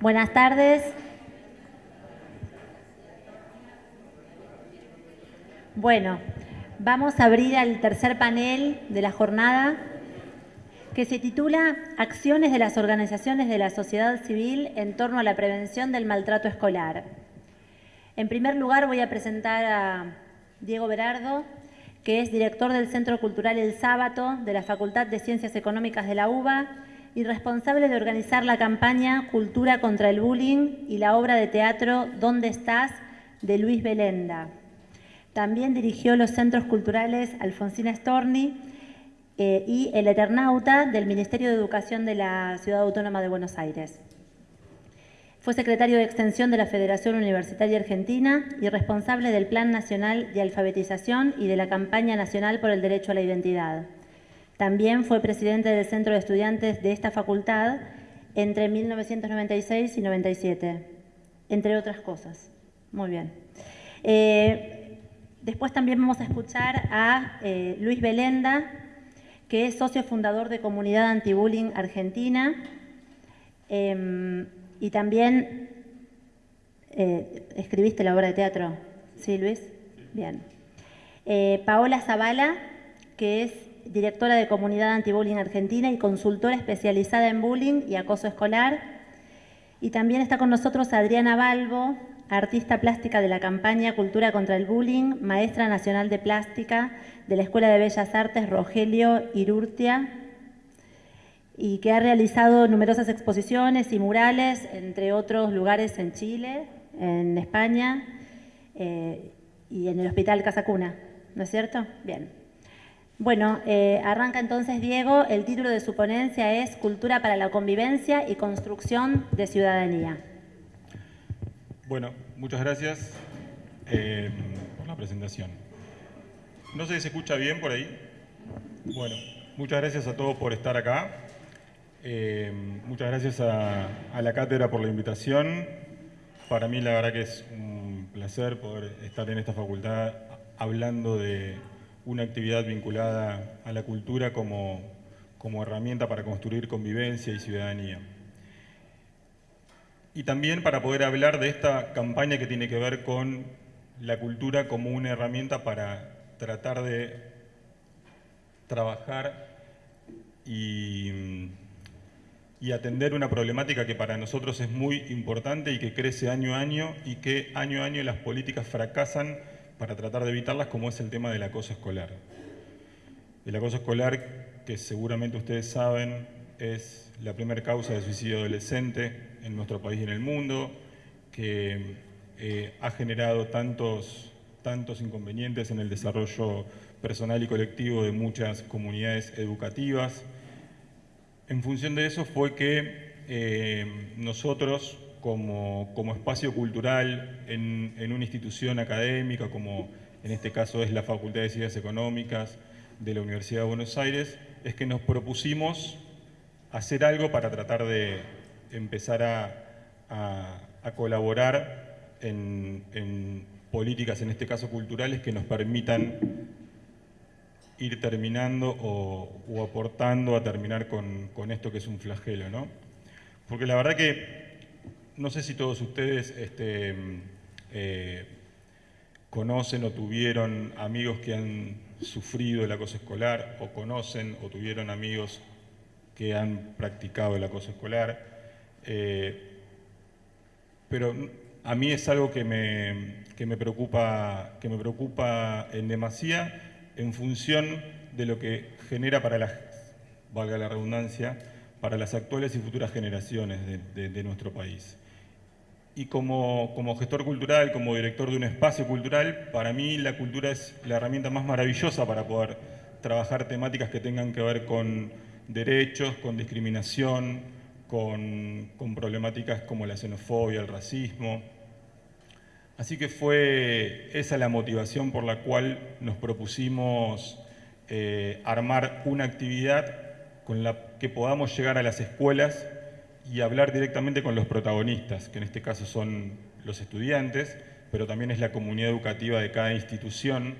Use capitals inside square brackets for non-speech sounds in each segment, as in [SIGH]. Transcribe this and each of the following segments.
Buenas tardes. Bueno, vamos a abrir el tercer panel de la jornada que se titula Acciones de las organizaciones de la sociedad civil en torno a la prevención del maltrato escolar. En primer lugar voy a presentar a Diego Berardo, que es director del Centro Cultural El Sábato de la Facultad de Ciencias Económicas de la UBA y responsable de organizar la campaña Cultura contra el Bullying y la obra de teatro ¿Dónde estás? de Luis Belenda. También dirigió los centros culturales Alfonsina Storni eh, y El Eternauta del Ministerio de Educación de la Ciudad Autónoma de Buenos Aires. Fue secretario de Extensión de la Federación Universitaria Argentina y responsable del Plan Nacional de Alfabetización y de la Campaña Nacional por el Derecho a la Identidad. También fue presidente del Centro de Estudiantes de esta facultad entre 1996 y 97, entre otras cosas. Muy bien. Eh, después también vamos a escuchar a eh, Luis Belenda, que es socio fundador de Comunidad Antibullying Argentina. Em, y también eh, escribiste la obra de teatro. ¿Sí, Luis? Bien. Paola Zavala, que es directora de Comunidad Antibullying Argentina y consultora especializada en bullying y acoso escolar. Y también está con nosotros Adriana Balbo, artista plástica de la campaña Cultura contra el Bullying, maestra nacional de plástica de la Escuela de Bellas Artes Rogelio Irurtia y que ha realizado numerosas exposiciones y murales, entre otros lugares en Chile, en España eh, y en el Hospital Casa Cuna, ¿no es cierto? Bien. Bueno, eh, arranca entonces Diego, el título de su ponencia es Cultura para la convivencia y construcción de ciudadanía. Bueno, muchas gracias eh, por la presentación. No sé si se escucha bien por ahí. Bueno, muchas gracias a todos por estar acá. Eh, muchas gracias a, la cátedra por la invitación. Para mí la verdad que es un placer poder estar en esta facultad hablando de una actividad vinculada a la cultura como, como herramienta para construir convivencia y ciudadanía. Y también para poder hablar de esta campaña que tiene que ver con la cultura como una herramienta para tratar de trabajar y y atender una problemática que para nosotros es muy importante y que crece año a año y que año a año las políticas fracasan para tratar de evitarlas, como es el tema del acoso escolar. El acoso escolar, que seguramente ustedes saben, es la primera causa de suicidio adolescente en nuestro país y en el mundo, que eh, ha generado tantos, tantos inconvenientes en el desarrollo personal y colectivo de muchas comunidades educativas, en función de eso fue que eh, nosotros, como, espacio cultural en, una institución académica, como en este caso es la Facultad de Ciencias Económicas de la Universidad de Buenos Aires, es que nos propusimos hacer algo para tratar de empezar a, colaborar en, en políticas, en este caso culturales, que nos permitan ir terminando o, aportando a terminar con, esto que es un flagelo, ¿no? Porque la verdad que no sé si todos ustedes este, eh, conocen o tuvieron amigos que han sufrido el acoso escolar o conocen o tuvieron amigos que han practicado el acoso escolar. Eh, pero a mí es algo que me, que me, preocupa, que me preocupa en demasía en función de lo que genera para las, valga la redundancia, para las actuales y futuras generaciones de, nuestro país. Y como, como, gestor cultural, como director de un espacio cultural, para mí la cultura es la herramienta más maravillosa para poder trabajar temáticas que tengan que ver con derechos, con discriminación, con, con problemáticas como la xenofobia, el racismo, Así que fue esa la motivación por la cual nos propusimos eh, armar una actividad con la que podamos llegar a las escuelas y hablar directamente con los protagonistas, que en este caso son los estudiantes, pero también es la comunidad educativa de cada institución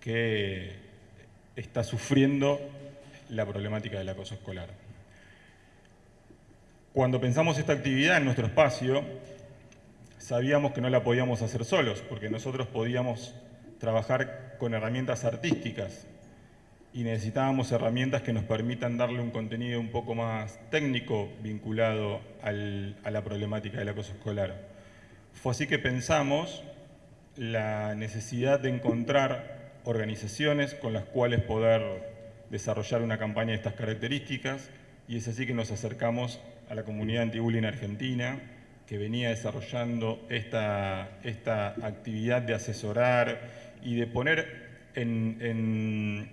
que está sufriendo la problemática del acoso escolar. Cuando pensamos esta actividad en nuestro espacio, sabíamos que no la podíamos hacer solos, porque nosotros podíamos trabajar con herramientas artísticas y necesitábamos herramientas que nos permitan darle un contenido un poco más técnico vinculado a la problemática del acoso escolar. Fue así que pensamos la necesidad de encontrar organizaciones con las cuales poder desarrollar una campaña de estas características y es así que nos acercamos a la comunidad anti-bullying argentina que venía desarrollando esta, esta actividad de asesorar y de poner en,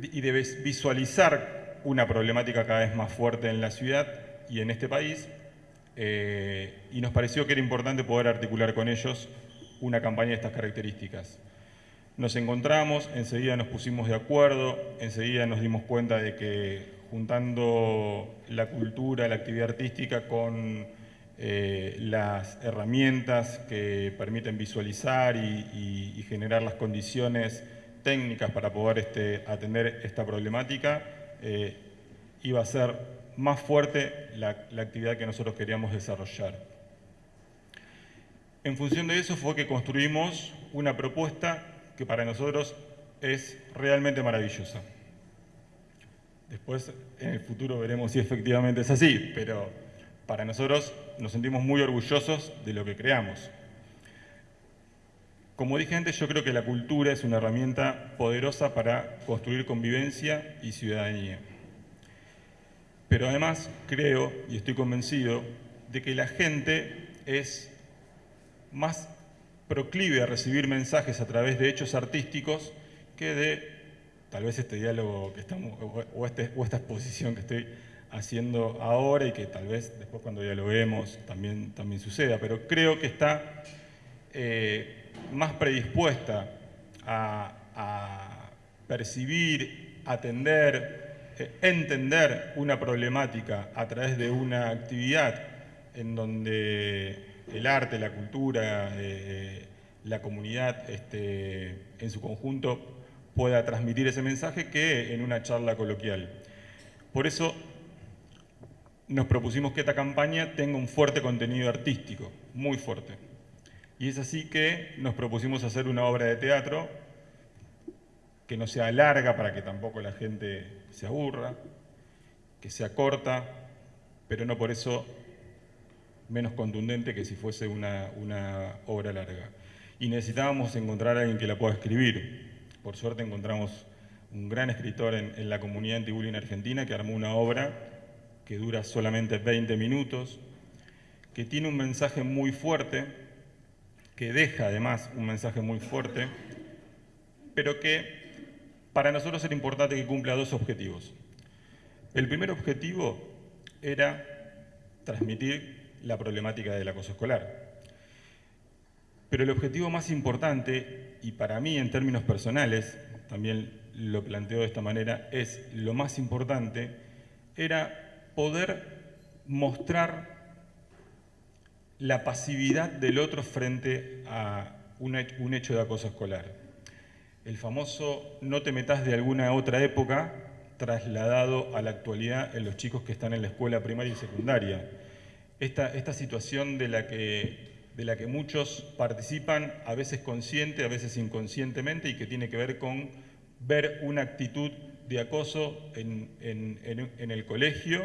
y de visualizar una problemática cada vez más fuerte en la ciudad y en este país eh, y nos pareció que era importante poder articular con ellos una campaña de estas características. Nos encontramos, enseguida nos pusimos de acuerdo, enseguida nos dimos cuenta de que juntando la cultura, la actividad artística con eh, las herramientas que permiten visualizar y, generar las condiciones técnicas para poder este, atender esta problemática, eh, iba a ser más fuerte la, actividad que nosotros queríamos desarrollar. En función de eso fue que construimos una propuesta que para nosotros es realmente maravillosa. Después, en el futuro, veremos si efectivamente es así, pero para nosotros nos sentimos muy orgullosos de lo que creamos. Como dije antes, yo creo que la cultura es una herramienta poderosa para construir convivencia y ciudadanía. Pero además creo y estoy convencido de que la gente es más proclive a recibir mensajes a través de hechos artísticos que de tal vez este diálogo que estamos, o, este, esta exposición que estoy haciendo ahora y que tal vez después cuando dialoguemos también, también suceda, pero creo que está eh, más predispuesta a, percibir, atender, eh, entender una problemática a través de una actividad en donde el arte, la cultura, eh, la comunidad este, en su conjunto pueda transmitir ese mensaje que en una charla coloquial. Por eso nos propusimos que esta campaña tenga un fuerte contenido artístico, muy fuerte. Y es así que nos propusimos hacer una obra de teatro que no sea larga para que tampoco la gente se aburra, que sea corta, pero no por eso menos contundente que si fuese una, obra larga. Y necesitábamos encontrar a alguien que la pueda escribir. Por suerte encontramos un gran escritor en, la comunidad anti argentina que armó una obra que dura solamente 20 minutos, que tiene un mensaje muy fuerte, que deja además un mensaje muy fuerte, pero que para nosotros era importante que cumpla dos objetivos. El primer objetivo era transmitir la problemática del acoso escolar. Pero el objetivo más importante, y para mí en términos personales, también lo planteo de esta manera, es lo más importante, era poder mostrar la pasividad del otro frente a un hecho de acoso escolar el famoso no te metas de alguna otra época trasladado a la actualidad en los chicos que están en la escuela primaria y secundaria. Esta, esta situación de la, que, de la que muchos participan, a veces consciente, a veces inconscientemente, y que tiene que ver con ver una actitud de acoso en, el colegio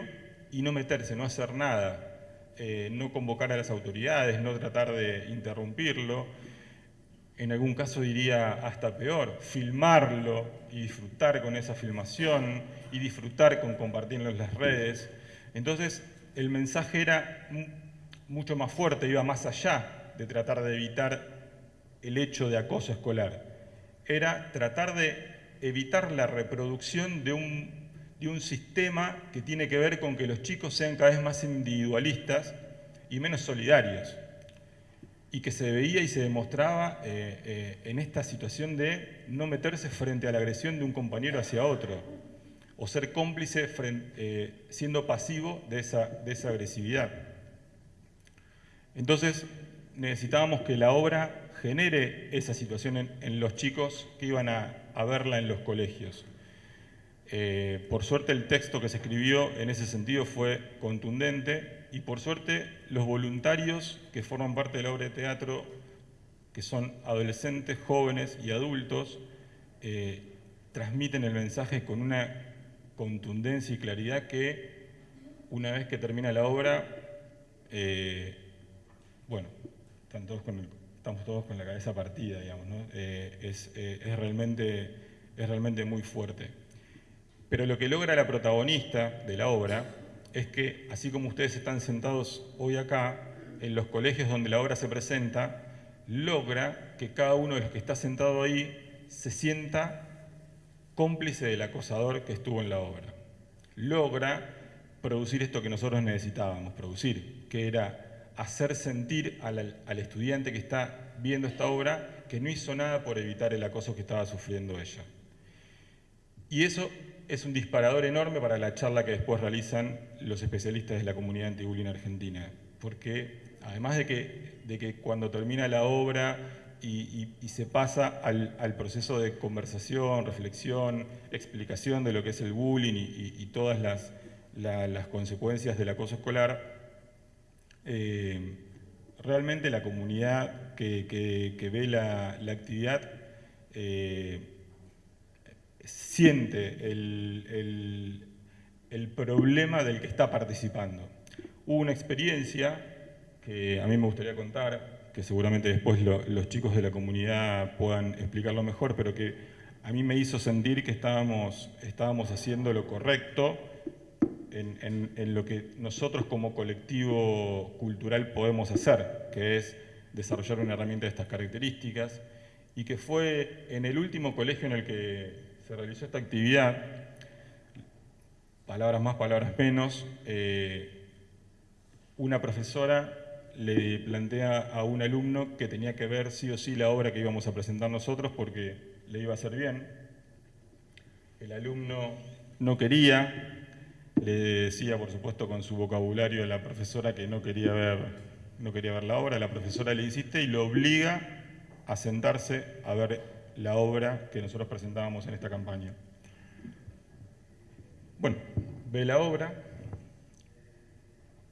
y no meterse, no hacer nada, eh, no convocar a las autoridades, no tratar de interrumpirlo en algún caso diría hasta peor, filmarlo y disfrutar con esa filmación y disfrutar con compartirlo en las redes. Entonces el mensaje era mucho más fuerte, iba más allá de tratar de evitar el hecho de acoso escolar. Era tratar de evitar la reproducción de un, de un sistema que tiene que ver con que los chicos sean cada vez más individualistas y menos solidarios y que se veía y se demostraba eh, eh, en esta situación de no meterse frente a la agresión de un compañero hacia otro, o ser cómplice eh, siendo pasivo de esa, de esa agresividad. Entonces necesitábamos que la obra genere esa situación en, los chicos que iban a, verla en los colegios. Eh, por suerte el texto que se escribió en ese sentido fue contundente y por suerte los voluntarios que forman parte de la obra de teatro, que son adolescentes, jóvenes y adultos, eh, transmiten el mensaje con una contundencia y claridad que una vez que termina la obra, eh, bueno, estamos todos con la cabeza partida, digamos, es, realmente, es realmente muy fuerte. Pero lo que logra la protagonista de la obra es que, así como ustedes están sentados hoy acá, en los colegios donde la obra se presenta, logra que cada uno de los que está sentado ahí se sienta cómplice del acosador que estuvo en la obra. Logra producir esto que nosotros necesitábamos producir, que era hacer sentir al, al, estudiante que está viendo esta obra que no hizo nada por evitar el acoso que estaba sufriendo ella. Y eso es un disparador enorme para la charla que después realizan los especialistas de la comunidad anti-bullying argentina, porque además de que, de que cuando termina la obra y, se pasa al, proceso de conversación, reflexión, explicación de lo que es el bullying y, todas las, las, consecuencias del acoso escolar, eh, realmente la comunidad que, ve la, actividad eh, siente el, problema del que está participando. Hubo una experiencia que a mí me gustaría contar, que seguramente después los chicos de la comunidad puedan explicarlo mejor, pero que a mí me hizo sentir que estábamos, estábamos haciendo lo correcto en, en, lo que nosotros como colectivo cultural podemos hacer, que es desarrollar una herramienta de estas características, y que fue en el último colegio en el que se realizó esta actividad, palabras más, palabras menos, eh, una profesora le plantea a un alumno que tenía que ver sí o sí la obra que íbamos a presentar nosotros porque le iba a hacer bien. El alumno no quería, le decía por supuesto con su vocabulario a la profesora que no quería ver, no quería ver la obra, la profesora le insiste y lo obliga a sentarse a ver la obra que nosotros presentábamos en esta campaña. Bueno, ve la obra,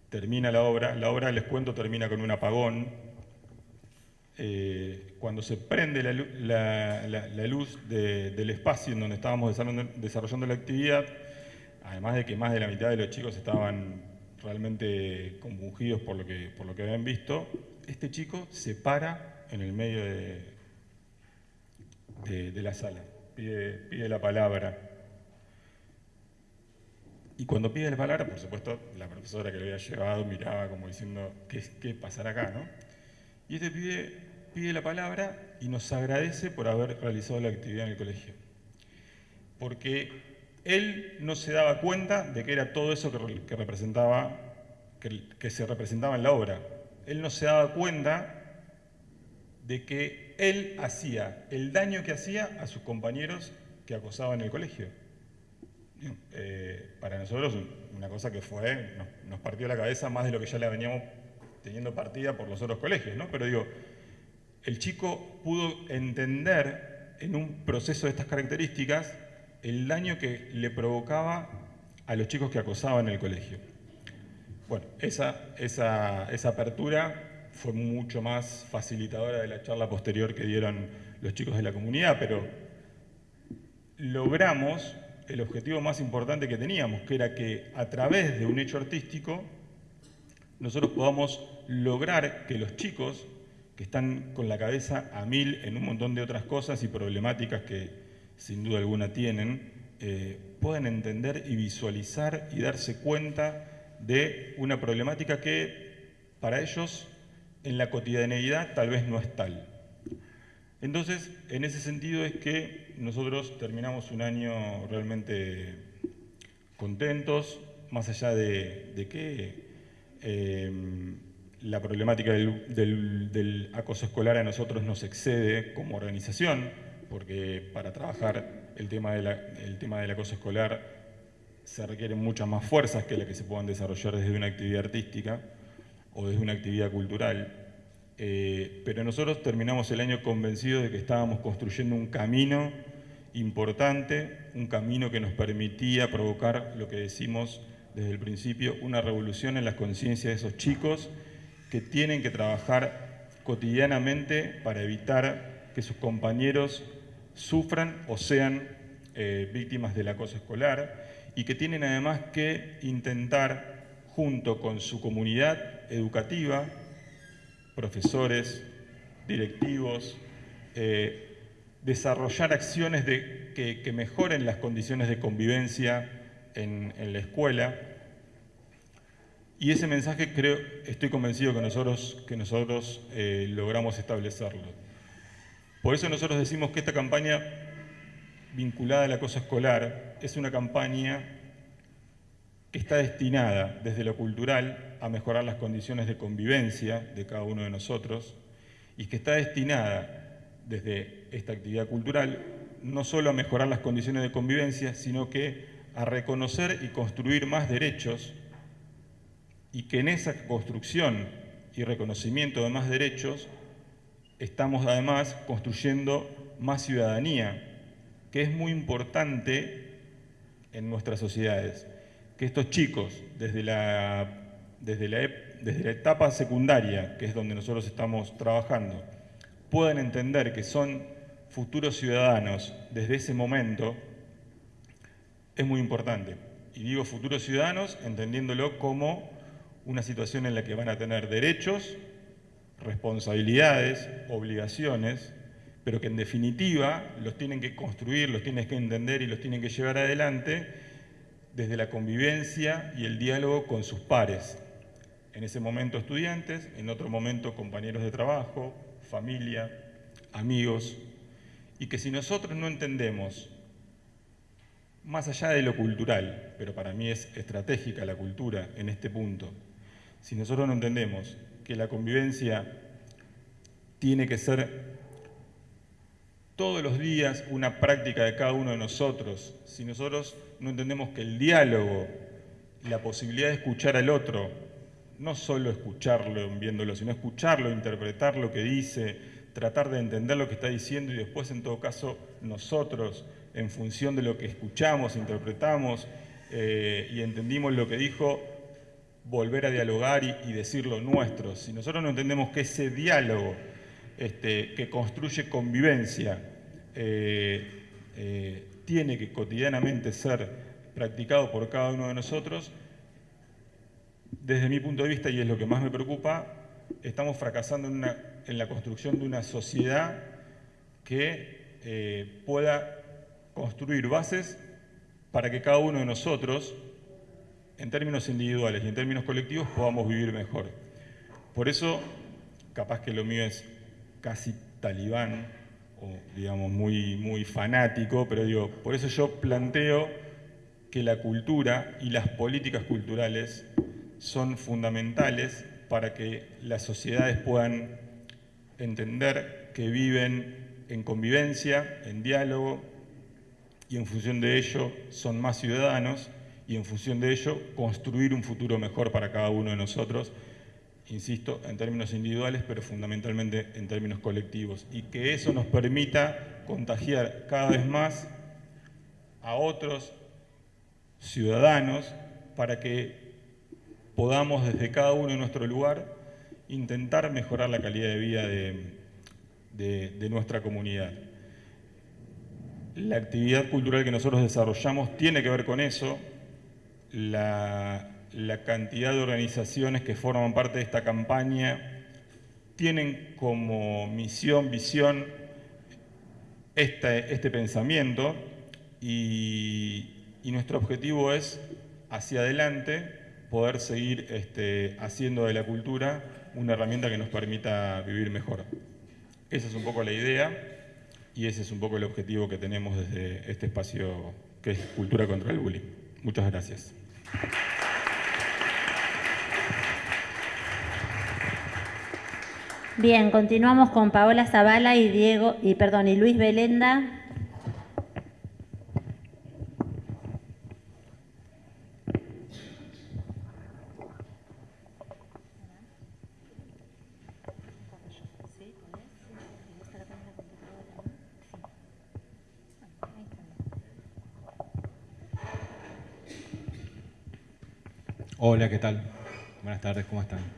termina la obra, la obra, les cuento, termina con un apagón. Eh, cuando se prende la, luz del espacio en donde estábamos desarrollando la actividad, además de que más de la mitad de los chicos estaban realmente compungidos por lo que, por lo que habían visto, este chico se para en el medio de, de, la sala, pide, la palabra. Y cuando pide la palabra, por supuesto, la profesora que lo había llevado miraba como diciendo, ¿qué, qué pasará acá? ¿no? Y este pide, pide la palabra y nos agradece por haber realizado la actividad en el colegio. Porque él no se daba cuenta de que era todo eso que, representaba, que, que se representaba en la obra. Él no se daba cuenta de que él hacía el daño que hacía a sus compañeros que acosaban en el colegio. Eh, para nosotros una cosa que fue, nos, partió la cabeza más de lo que ya le veníamos teniendo partida por los otros colegios, ¿no? Pero digo, el chico pudo entender en un proceso de estas características el daño que le provocaba a los chicos que acosaban en el colegio. Bueno, esa, esa, esa apertura fue mucho más facilitadora de la charla posterior que dieron los chicos de la comunidad, pero logramos el objetivo más importante que teníamos, que era que a través de un hecho artístico nosotros podamos lograr que los chicos que están con la cabeza a mil en un montón de otras cosas y problemáticas que sin duda alguna tienen, eh, puedan entender y visualizar y darse cuenta de una problemática que para ellos en la cotidianeidad tal vez no es tal. Entonces, en ese sentido es que nosotros terminamos un año realmente contentos, más allá de, que eh, la problemática del, acoso escolar a nosotros nos excede como organización, porque para trabajar el tema, el tema del acoso escolar se requieren muchas más fuerzas que las que se puedan desarrollar desde una actividad artística o desde una actividad cultural, eh, pero nosotros terminamos el año convencidos de que estábamos construyendo un camino importante, un camino que nos permitía provocar lo que decimos desde el principio, una revolución en las conciencias de esos chicos que tienen que trabajar cotidianamente para evitar que sus compañeros sufran o sean eh, víctimas del acoso escolar y que tienen además que intentar, junto con su comunidad educativa, profesores, directivos, eh, desarrollar acciones que, mejoren las condiciones de convivencia en, la escuela. Y ese mensaje creo, estoy convencido que nosotros, que nosotros eh, logramos establecerlo. Por eso nosotros decimos que esta campaña vinculada al acoso escolar es una campaña que está destinada desde lo cultural a mejorar las condiciones de convivencia de cada uno de nosotros y que está destinada desde esta actividad cultural, no solo a mejorar las condiciones de convivencia, sino que a reconocer y construir más derechos y que en esa construcción y reconocimiento de más derechos estamos además construyendo más ciudadanía, que es muy importante en nuestras sociedades. Que estos chicos, desde la, desde la, desde la etapa secundaria, que es donde nosotros estamos trabajando, puedan entender que son futuros ciudadanos desde ese momento, es muy importante. Y digo futuros ciudadanos entendiéndolo como una situación en la que van a tener derechos, responsabilidades, obligaciones, pero que en definitiva los tienen que construir, los tienen que entender y los tienen que llevar adelante desde la convivencia y el diálogo con sus pares. En ese momento estudiantes, en otro momento compañeros de trabajo, familia, amigos, y que si nosotros no entendemos, más allá de lo cultural, pero para mí es estratégica la cultura en este punto, si nosotros no entendemos que la convivencia tiene que ser todos los días una práctica de cada uno de nosotros, si nosotros no entendemos que el diálogo, la posibilidad de escuchar al otro, no solo escucharlo viéndolo, sino escucharlo, interpretar lo que dice, tratar de entender lo que está diciendo y después, en todo caso, nosotros, en función de lo que escuchamos, interpretamos eh, y entendimos lo que dijo, volver a dialogar y, decir lo nuestro. Si nosotros no entendemos que ese diálogo este, que construye convivencia eh, eh, tiene que cotidianamente ser practicado por cada uno de nosotros, desde mi punto de vista, y es lo que más me preocupa, estamos fracasando en, la construcción de una sociedad que eh, pueda construir bases para que cada uno de nosotros, en términos individuales y en términos colectivos, podamos vivir mejor. Por eso, capaz que lo mío es casi talibán, digamos muy, muy fanático, pero digo, por eso yo planteo que la cultura y las políticas culturales son fundamentales para que las sociedades puedan entender que viven en convivencia, en diálogo, y en función de ello son más ciudadanos, y en función de ello construir un futuro mejor para cada uno de nosotros, insisto, en términos individuales, pero fundamentalmente en términos colectivos, y que eso nos permita contagiar cada vez más a otros ciudadanos para que podamos desde cada uno en nuestro lugar intentar mejorar la calidad de vida de, nuestra comunidad. La actividad cultural que nosotros desarrollamos tiene que ver con eso, cantidad de organizaciones que forman parte de esta campaña tienen como misión, visión, este, este pensamiento y, y nuestro objetivo es, hacia adelante, poder seguir este, haciendo de la cultura una herramienta que nos permita vivir mejor. Esa es un poco la idea y ese es un poco el objetivo que tenemos desde este espacio que es Cultura contra el Bullying. Muchas gracias. Bien, continuamos con Paola Zavala y Diego y perdón, y Luis Belenda. Hola, ¿qué tal? Buenas tardes, ¿cómo están?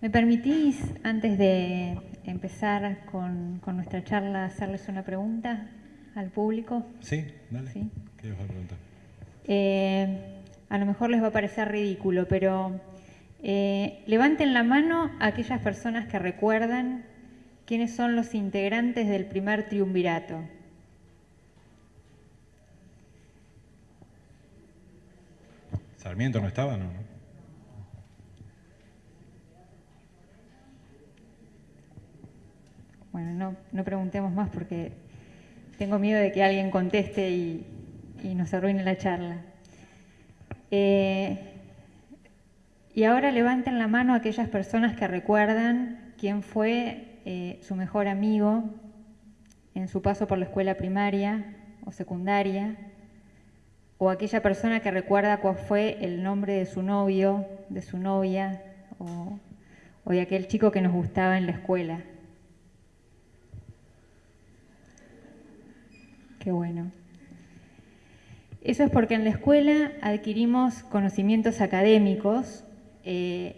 ¿Me permitís, antes de empezar con, nuestra charla, hacerles una pregunta al público? Sí, dale. ¿Sí? ¿Qué les a preguntar? Eh, a lo mejor les va a parecer ridículo, pero eh, levanten la mano a aquellas personas que recuerdan quiénes son los integrantes del primer triunvirato. Sarmiento no estaba, ¿no? Bueno, no, preguntemos más porque tengo miedo de que alguien conteste y, nos arruine la charla. Eh, y ahora levanten la mano aquellas personas que recuerdan quién fue eh, su mejor amigo en su paso por la escuela primaria o secundaria, o aquella persona que recuerda cuál fue el nombre de su novio, de su novia, o, de aquel chico que nos gustaba en la escuela. Bueno. Eso es porque en la escuela adquirimos conocimientos académicos eh,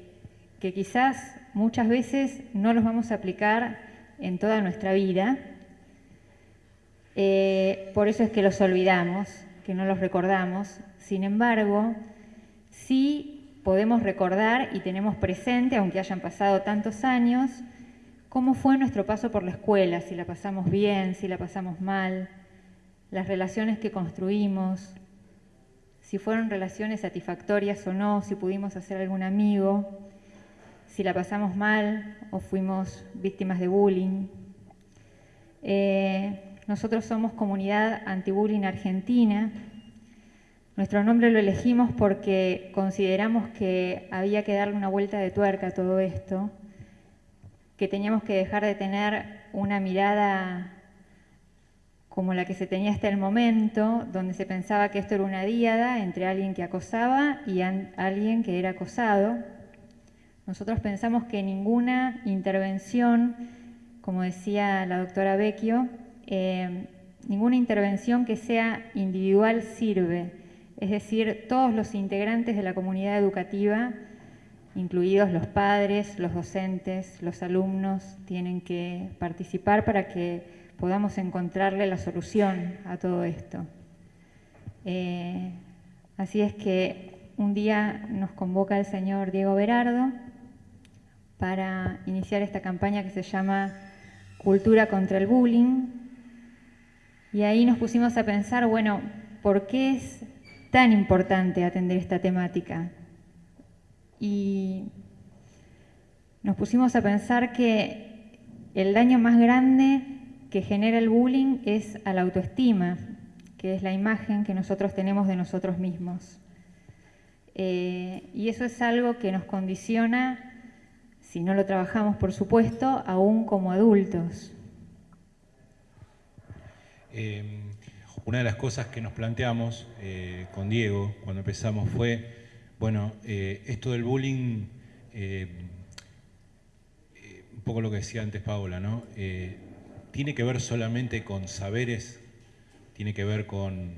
que quizás muchas veces no los vamos a aplicar en toda nuestra vida. Eh, por eso es que los olvidamos que no los recordamos. Sin embargo, sí podemos recordar y tenemos presente, aunque hayan pasado tantos años, cómo fue nuestro paso por la escuela, si la pasamos bien, si la pasamos mal, las relaciones que construimos, si fueron relaciones satisfactorias o no, si pudimos hacer algún amigo, si la pasamos mal o fuimos víctimas de bullying. Eh, nosotros somos Comunidad Anti-Bullying Argentina. Nuestro nombre lo elegimos porque consideramos que había que darle una vuelta de tuerca a todo esto, que teníamos que dejar de tener una mirada como la que se tenía hasta el momento, donde se pensaba que esto era una díada entre alguien que acosaba y alguien que era acosado. Nosotros pensamos que ninguna intervención, como decía la doctora Vecchio, eh, ninguna intervención que sea individual sirve. Es decir, todos los integrantes de la comunidad educativa, incluidos los padres, los docentes, los alumnos, tienen que participar para que podamos encontrarle la solución a todo esto. Eh, así es que un día nos convoca el señor Diego Berardo para iniciar esta campaña que se llama Cultura contra el Bullying, y ahí nos pusimos a pensar, bueno, ¿por qué es tan importante atender esta temática? Y nos pusimos a pensar que el daño más grande que genera el bullying es a la autoestima, que es la imagen que nosotros tenemos de nosotros mismos. Eh, y eso es algo que nos condiciona, si no lo trabajamos por supuesto, aún como adultos. Em, una de las cosas que nos planteamos eh, con Diego cuando empezamos fue, bueno, eh, esto del bullying, un poco lo que decía antes Paula, ¿no? Tiene que ver solamente con saberes, tiene que ver con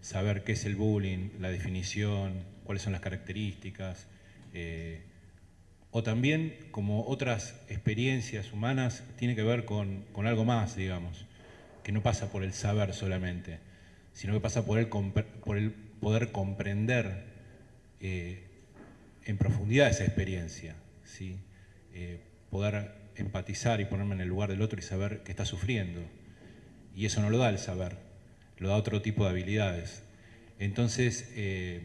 saber qué es el bullying, la definición, cuáles son las características, o también, como otras experiencias humanas, tiene que ver con, con algo más, digamos que no pasa por el saber solamente, sino que pasa por el, por el poder comprender eh, en profundidad esa experiencia, ¿sí? Eh, poder empatizar y ponerme en el lugar del otro y saber que está sufriendo. Y eso no lo da el saber, lo da otro tipo de habilidades. Entonces, eh,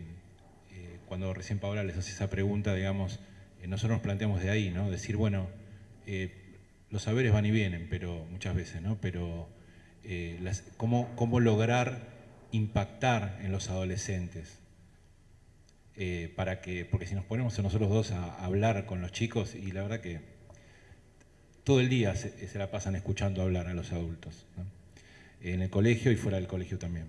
cuando recién Paola les hace esa pregunta, digamos, nosotros nos planteamos de ahí, ¿no? Decir, bueno, los saberes van y vienen, pero muchas veces, ¿no? Pero eh, cómo, lograr impactar en los adolescentes. Eh, para que, porque si nos ponemos nosotros dos a, hablar con los chicos, y la verdad que todo el día se, la pasan escuchando hablar a los adultos, en el colegio y fuera del colegio también.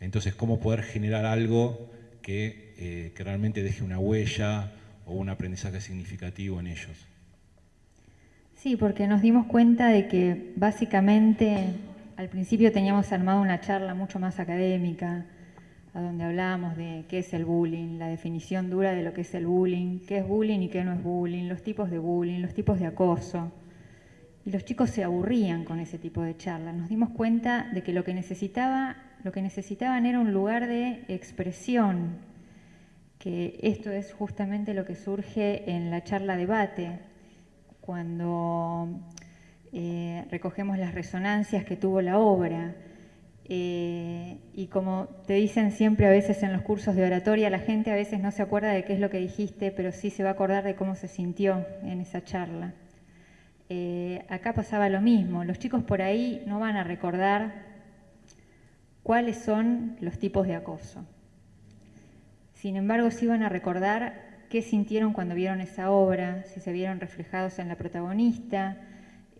Entonces, cómo poder generar algo que, eh, que realmente deje una huella o un aprendizaje significativo en ellos. Sí, porque nos dimos cuenta de que básicamente al principio teníamos armado una charla mucho más académica, a donde hablábamos de qué es el bullying, la definición dura de lo que es el bullying, qué es bullying y qué no es bullying, los tipos de bullying, los tipos de acoso. Y los chicos se aburrían con ese tipo de charlas. Nos dimos cuenta de que lo que, necesitaba, lo que necesitaban era un lugar de expresión, que esto es justamente lo que surge en la charla debate, cuando eh, recogemos las resonancias que tuvo la obra. Eh, y como te dicen siempre a veces en los cursos de oratoria, la gente a veces no se acuerda de qué es lo que dijiste, pero sí se va a acordar de cómo se sintió en esa charla. Eh, acá pasaba lo mismo, los chicos por ahí no van a recordar cuáles son los tipos de acoso. Sin embargo, sí van a recordar qué sintieron cuando vieron esa obra, si se vieron reflejados en la protagonista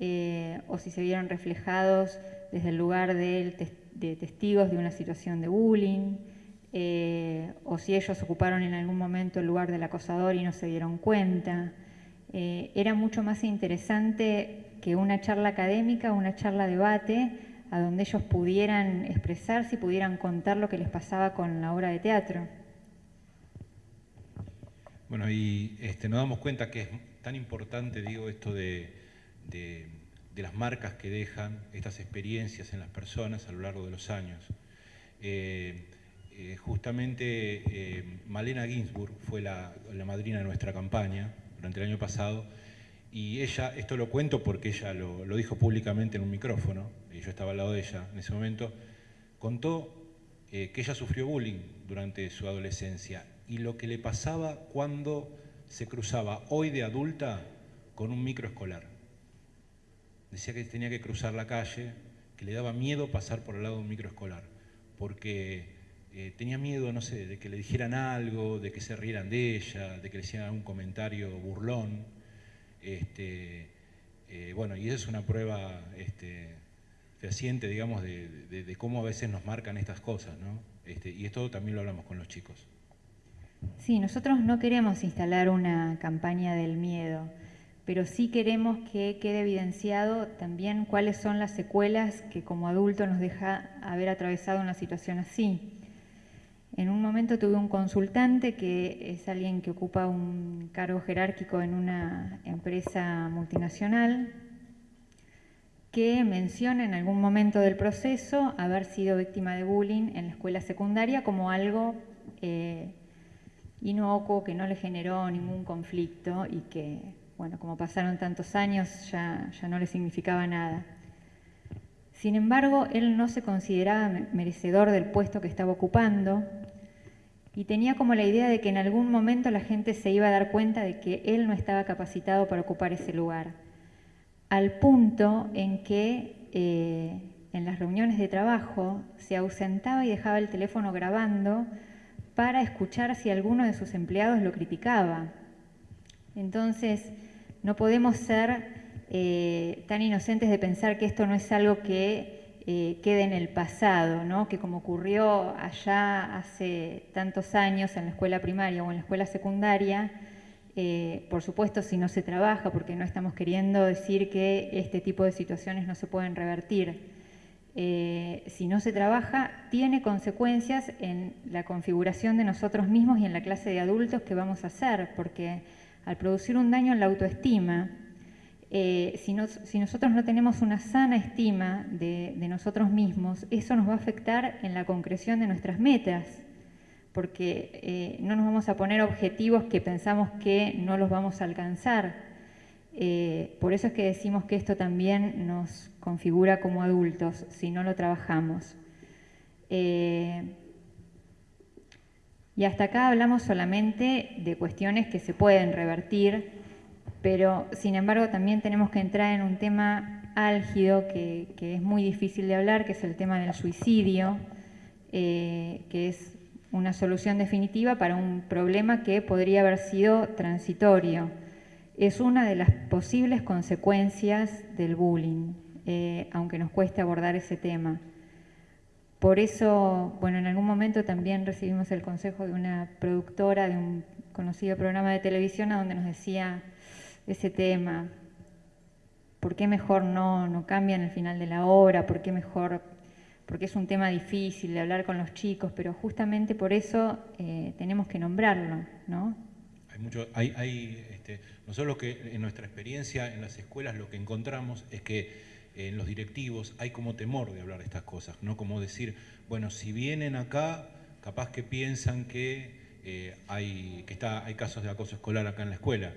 eh, o si se vieron reflejados desde el lugar de, testigos de una situación de bullying, eh, o si ellos ocuparon en algún momento el lugar del acosador y no se dieron cuenta. Eh, era mucho más interesante que una charla académica, una charla debate, a donde ellos pudieran expresarse y pudieran contar lo que les pasaba con la obra de teatro. Bueno, y este, nos damos cuenta que es tan importante, digo, esto de, las marcas que dejan estas experiencias en las personas a lo largo de los años. Eh, eh, justamente Malena Ginsburg fue la, madrina de nuestra campaña durante el año pasado y ella, esto lo cuento porque ella lo, dijo públicamente en un micrófono, y yo estaba al lado de ella en ese momento, contó que ella sufrió bullying durante su adolescencia y lo que le pasaba cuando se cruzaba hoy de adulta con un microescolar. Decía que tenía que cruzar la calle, que le daba miedo pasar por el lado de un microescolar, porque eh, tenía miedo, no sé, de que le dijeran algo, de que se rieran de ella, de que le hicieran un comentario burlón. Este, eh, bueno, y esa es una prueba este, fehaciente, digamos, de, cómo a veces nos marcan estas cosas, ¿no? Este, y esto también lo hablamos con los chicos. Sí, nosotros no queremos instalar una campaña del miedo, pero sí queremos que quede evidenciado también cuáles son las secuelas que como adulto nos deja haber atravesado una situación así. En un momento tuve un consultante que es alguien que ocupa un cargo jerárquico en una empresa multinacional que menciona en algún momento del proceso haber sido víctima de bullying en la escuela secundaria como algo eh, inocuo, que no le generó ningún conflicto y que, bueno, como pasaron tantos años, ya, ya no le significaba nada. Sin embargo, él no se consideraba merecedor del puesto que estaba ocupando y tenía como la idea de que en algún momento la gente se iba a dar cuenta de que él no estaba capacitado para ocupar ese lugar, al punto en que eh, en las reuniones de trabajo se ausentaba y dejaba el teléfono grabando para escuchar si alguno de sus empleados lo criticaba. Entonces, no podemos ser eh, tan inocentes de pensar que esto no es algo que eh, quede en el pasado, ¿no? que como ocurrió allá hace tantos años en la escuela primaria o en la escuela secundaria, eh, por supuesto si no se trabaja, porque no estamos queriendo decir que este tipo de situaciones no se pueden revertir, eh, si no se trabaja, tiene consecuencias en la configuración de nosotros mismos y en la clase de adultos que vamos a hacer, porque al producir un daño en la autoestima, eh, si, nosotros no tenemos una sana estima de, nosotros mismos, eso nos va a afectar en la concreción de nuestras metas, porque eh, no nos vamos a poner objetivos que pensamos que no los vamos a alcanzar. por eso es que decimos que esto también nos configura como adultos si no lo trabajamos. Eh, y hasta acá hablamos solamente de cuestiones que se pueden revertir, pero sin embargo también tenemos que entrar en un tema álgido que, es muy difícil de hablar, que es el tema del suicidio, eh, que es una solución definitiva para un problema que podría haber sido transitorio. Es una de las posibles consecuencias del bullying. Eh, aunque nos cueste abordar ese tema. Por eso, bueno, en algún momento también recibimos el consejo de una productora de un conocido programa de televisión a donde nos decía ese tema, ¿por qué mejor no, no cambian el final de la obra? ¿Por qué mejor porque es un tema difícil de hablar con los chicos, pero justamente por eso eh, tenemos que nombrarlo, ¿no? Hay mucho, hay, hay, este, nosotros que en nuestra experiencia en las escuelas lo que encontramos es que en los directivos hay como temor de hablar de estas cosas, ¿no? Como decir, bueno, si vienen acá, capaz que piensan que eh, hay, que está, hay casos de acoso escolar acá en la escuela.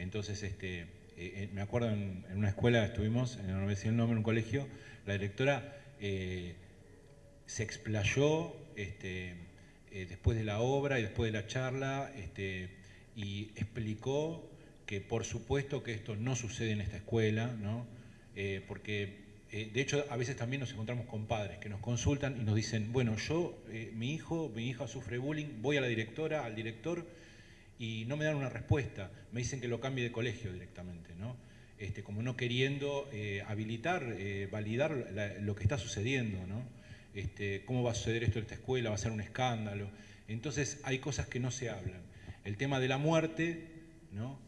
Entonces, este, eh, me acuerdo en, una escuela, estuvimos, en voy el nombre, en un colegio, la directora se explayó este, eh, después de la obra y después de la charla este, y explicó que por supuesto que esto no sucede en esta escuela, ¿no? Eh, porque eh, de hecho a veces también nos encontramos con padres que nos consultan y nos dicen, bueno, yo, mi hijo, mi hija sufre bullying, voy a la directora, al director y no me dan una respuesta, me dicen que lo cambie de colegio directamente, ¿no? Este, como no queriendo habilitar, validar lo que está sucediendo, ¿no? Este, cómo va a suceder esto en esta escuela, va a ser un escándalo. Entonces hay cosas que no se hablan. El tema de la muerte,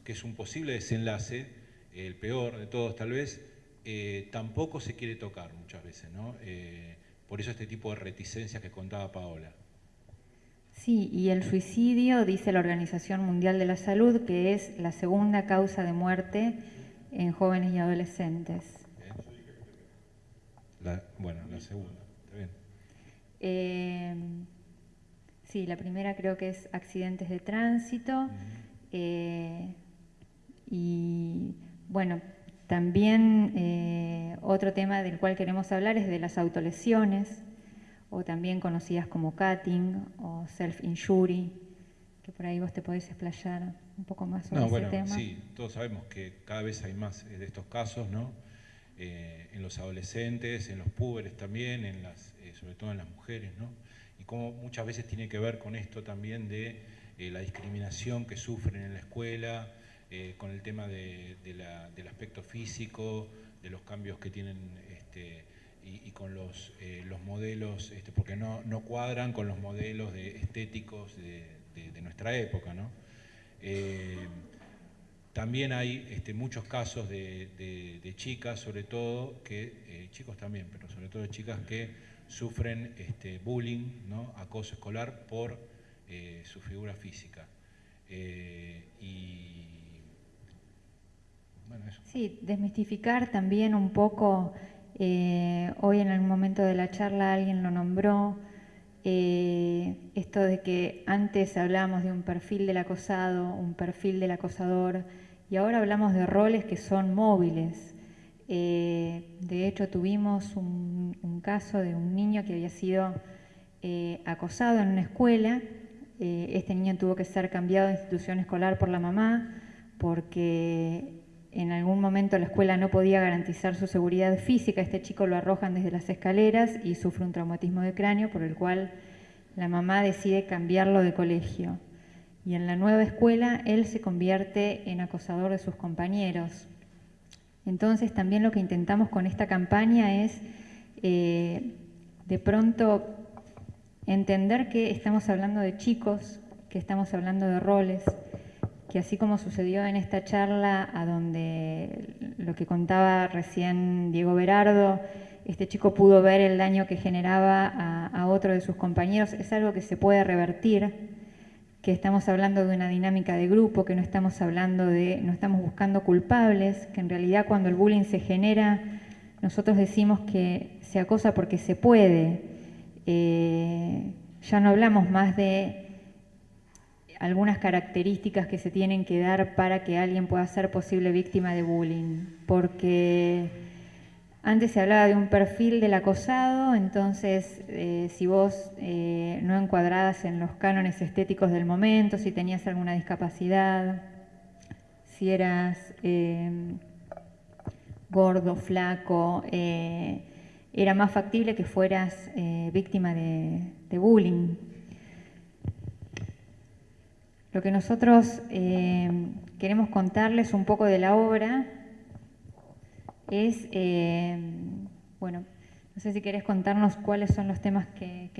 que es un posible desenlace, el peor de todos tal vez, eh, tampoco se quiere tocar muchas veces. Eh, por eso este tipo de reticencias que contaba Paola. Sí, y el suicidio, dice la Organización Mundial de la Salud, que es la segunda causa de muerte en jóvenes y adolescentes. bueno, la segunda. Eh, sí, la primera creo que es accidentes de tránsito. Eh, y bueno, también eh, otro tema del cual queremos hablar es de las autolesiones, o también conocidas como cutting o self-injury, que por ahí vos te podés explayar un poco más sobre ese tema. Sí, todos sabemos que cada vez hay más de estos casos, ¿no? en los adolescentes, en los púberes también, en las sobre todo en las mujeres, ¿no? y cómo muchas veces tiene que ver con esto también de eh, la discriminación que sufren en la escuela, eh, con el tema del aspecto físico, de los cambios que tienen este, y, con los, eh, los modelos, este, porque no, no, cuadran con los modelos de, estéticos de, nuestra época. ¿no? también hay este, muchos casos de, chicas, sobre todo, que, chicos también, pero sobre todo chicas que sufren este, bullying, ¿no? acoso escolar por eh, su figura física. Eh. Sí, desmistificar también un poco, eh, hoy en algún momento de la charla alguien lo nombró, esto de que antes hablábamos de un perfil del acosado, un perfil del acosador, y ahora hablamos de roles que son móviles, eh, de hecho, tuvimos un, caso de un niño que había sido eh, acosado en una escuela. Eh, este niño tuvo que ser cambiado de institución escolar por la mamá porque en algún momento la escuela no podía garantizar su seguridad física. Este chico lo arrojan desde las escaleras y sufre un traumatismo de cráneo por el cual la mamá decide cambiarlo de colegio. Y en la nueva escuela él se convierte en acosador de sus compañeros entonces también lo que intentamos con esta campaña es eh, de pronto entender que estamos hablando de chicos, que estamos hablando de roles, que así como sucedió en esta charla, a donde lo que contaba recién Diego Berardo, este chico pudo ver el daño que generaba a, otro de sus compañeros, es algo que se puede revertir que estamos hablando de una dinámica de grupo, que no estamos hablando de, no estamos buscando culpables, que en realidad cuando el bullying se genera, nosotros decimos que se acosa porque se puede. Eh, ya no hablamos más de algunas características que se tienen que dar para que alguien pueda ser posible víctima de bullying, porque antes se hablaba de un perfil del acosado, entonces eh, si vos eh, no encuadradas en los cánones estéticos del momento, si tenías alguna discapacidad, si eras em, gordo, flaco, eh, era más factible que fueras víctima de, de, bullying. Lo que nosotros em, queremos contarles un poco de la obra es, eh, bueno, no sé si querés contarnos cuáles son los temas que,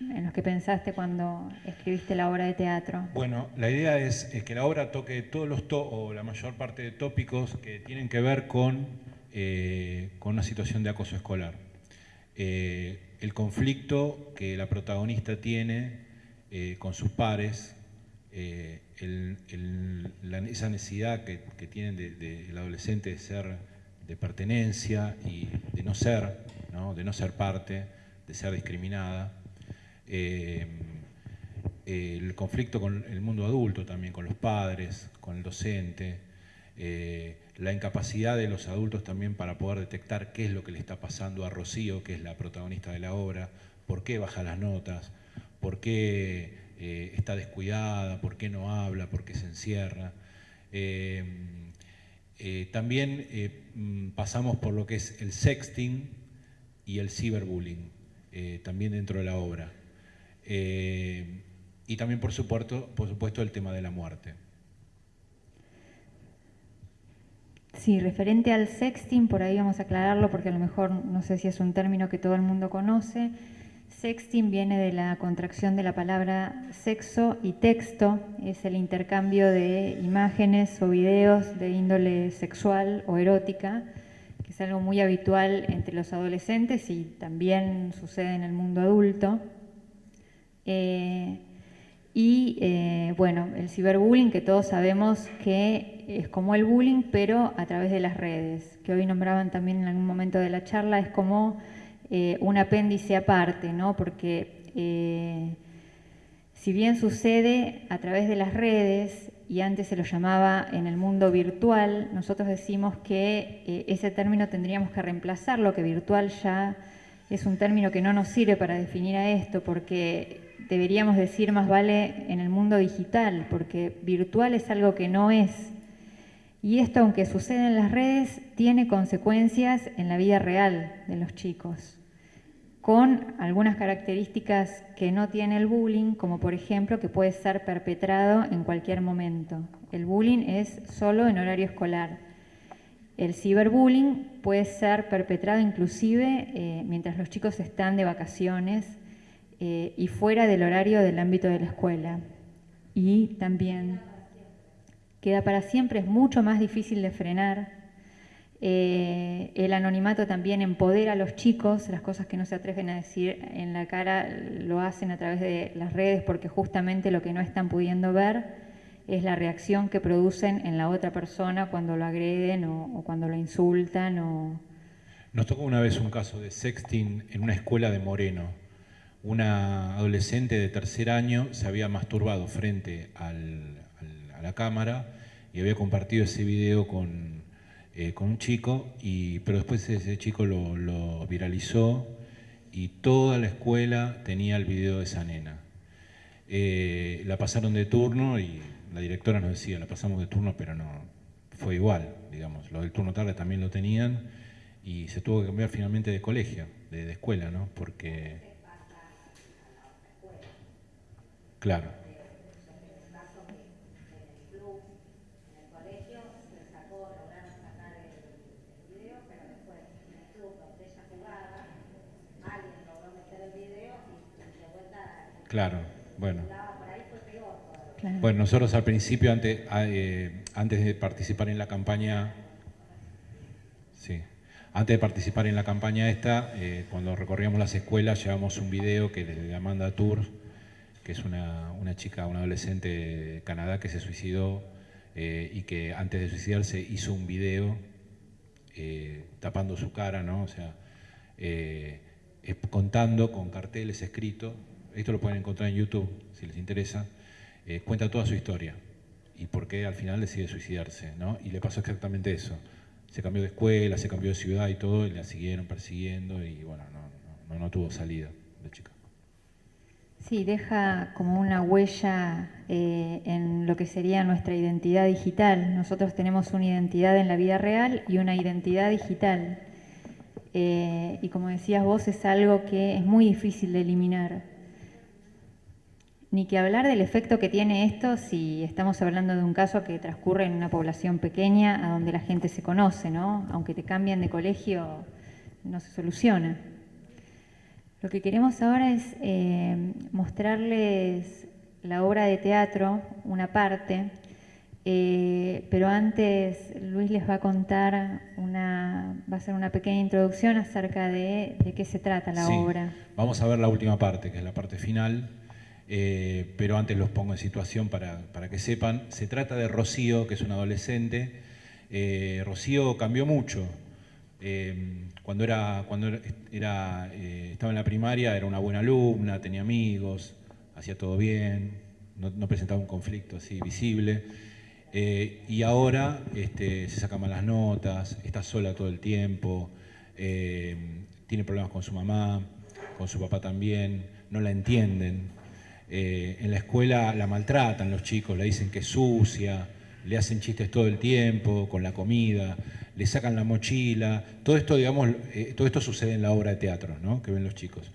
en los que pensaste cuando escribiste la obra de teatro. Bueno, la idea es, que la obra toque todos los, o la mayor parte de tópicos que tienen que ver con, eh, con una situación de acoso escolar. Eh, el conflicto que la protagonista tiene eh, con sus pares, eh, esa necesidad que, tienen del adolescente de ser, de pertenencia y de no ser, de no ser parte, de ser discriminada. Eh, el conflicto con el mundo adulto también, con los padres, con el docente, la incapacidad de los adultos también para poder detectar qué es lo que le está pasando a Rocío, que es la protagonista de la obra, por qué baja las notas, por qué eh, está descuidada, por qué no habla, por qué se encierra. Eh, eh, también mm, pasamos por lo que es el sexting y el ciberbullying, también dentro de la obra. y también, por supuesto, por supuesto, el tema de la muerte. Sí, referente al sexting, por ahí vamos a aclararlo porque a lo mejor no sé si es un término que todo el mundo conoce. Sexting viene de la contracción de la palabra sexo y texto, es el intercambio de imágenes o videos de índole sexual o erótica, que es algo muy habitual entre los adolescentes y también sucede en el mundo adulto. Eh, y eh, bueno, el ciberbullying, que todos sabemos que es como el bullying, pero a través de las redes, que hoy nombraban también en algún momento de la charla, es como eh, un apéndice aparte, ¿no? porque eh, si bien sucede a través de las redes, y antes se lo llamaba en el mundo virtual, nosotros decimos que ese término tendríamos que reemplazarlo, que virtual ya es un término que no nos sirve para definir a esto, porque deberíamos decir más vale en el mundo digital, porque virtual es algo que no es. Y esto, aunque sucede en las redes, tiene consecuencias en la vida real de los chicos, con algunas características que no tiene el bullying, como por ejemplo que puede ser perpetrado en cualquier momento. El bullying es solo en horario escolar. El ciberbullying puede ser perpetrado inclusive eh, mientras los chicos están de vacaciones eh, y fuera del horario del ámbito de la escuela. Y también queda para siempre, es mucho más difícil de frenar. Eh, el anonimato también empodera a los chicos, las cosas que no se atreven a decir en la cara lo hacen a través de las redes porque justamente lo que no están pudiendo ver es la reacción que producen en la otra persona cuando lo agreden o, cuando lo insultan. O... Nos tocó una vez un caso de sexting en una escuela de Moreno una adolescente de tercer año se había masturbado frente a la cámara y había compartido ese video con, eh, un chico, y, pero después ese chico lo, viralizó y toda la escuela tenía el video de esa nena. Eh, la pasaron de turno y la directora nos decía, la pasamos de turno, pero no, fue igual, digamos, los del turno tarde también lo tenían y se tuvo que cambiar finalmente de colegio, de, de escuela, ¿no? Porque Claro. Claro, bueno. Bueno, nosotros al principio, antes, eh, antes de participar en la campaña, sí, antes de participar en la campaña esta, eh, cuando recorríamos las escuelas, llevamos un video que desde Amanda Tour que es una, chica, una adolescente de Canadá que se suicidó eh, y que antes de suicidarse hizo un video tapando su cara, ¿no? O sea, contando con carteles escritos, esto lo pueden encontrar en YouTube si les interesa, cuenta toda su historia y por qué al final decide suicidarse, ¿no? Y le pasó exactamente eso. Se cambió de escuela, se cambió de ciudad y todo, y la siguieron persiguiendo y bueno, no, no, no tuvo salida la chica. Sí, deja como una huella eh, en lo que sería nuestra identidad digital. Nosotros tenemos una identidad en la vida real y una identidad digital. Eh, y como decías vos, es algo que es muy difícil de eliminar. Ni que hablar del efecto que tiene esto si estamos hablando de un caso que transcurre en una población pequeña a donde la gente se conoce, ¿no? Aunque te cambien de colegio, no se soluciona. Lo que queremos ahora es eh, mostrarles la obra de teatro, una parte, Eh, pero antes Luis les va a contar una, va a hacer una pequeña introducción acerca de, de qué se trata la Sí. obra. Vamos a ver la última parte, que es la parte final, eh, pero antes los pongo en situación para, que sepan. Se trata de Rocío, que es una adolescente. Eh, Rocío cambió mucho. Eh, cuando era, cuando era- eh, estaba en la primaria era una buena alumna, tenía amigos, hacía todo bien, no, presentaba un conflicto así visible. Y ahora este, se saca malas notas, está sola todo el tiempo, tiene problemas con su mamá, con su papá también, no la entienden. Eh, en la escuela la maltratan los chicos, le dicen que es sucia, le hacen chistes todo el tiempo con la comida, le sacan la mochila. Todo esto, digamos, eh, todo esto sucede en la obra de teatro ¿no? que ven los chicos.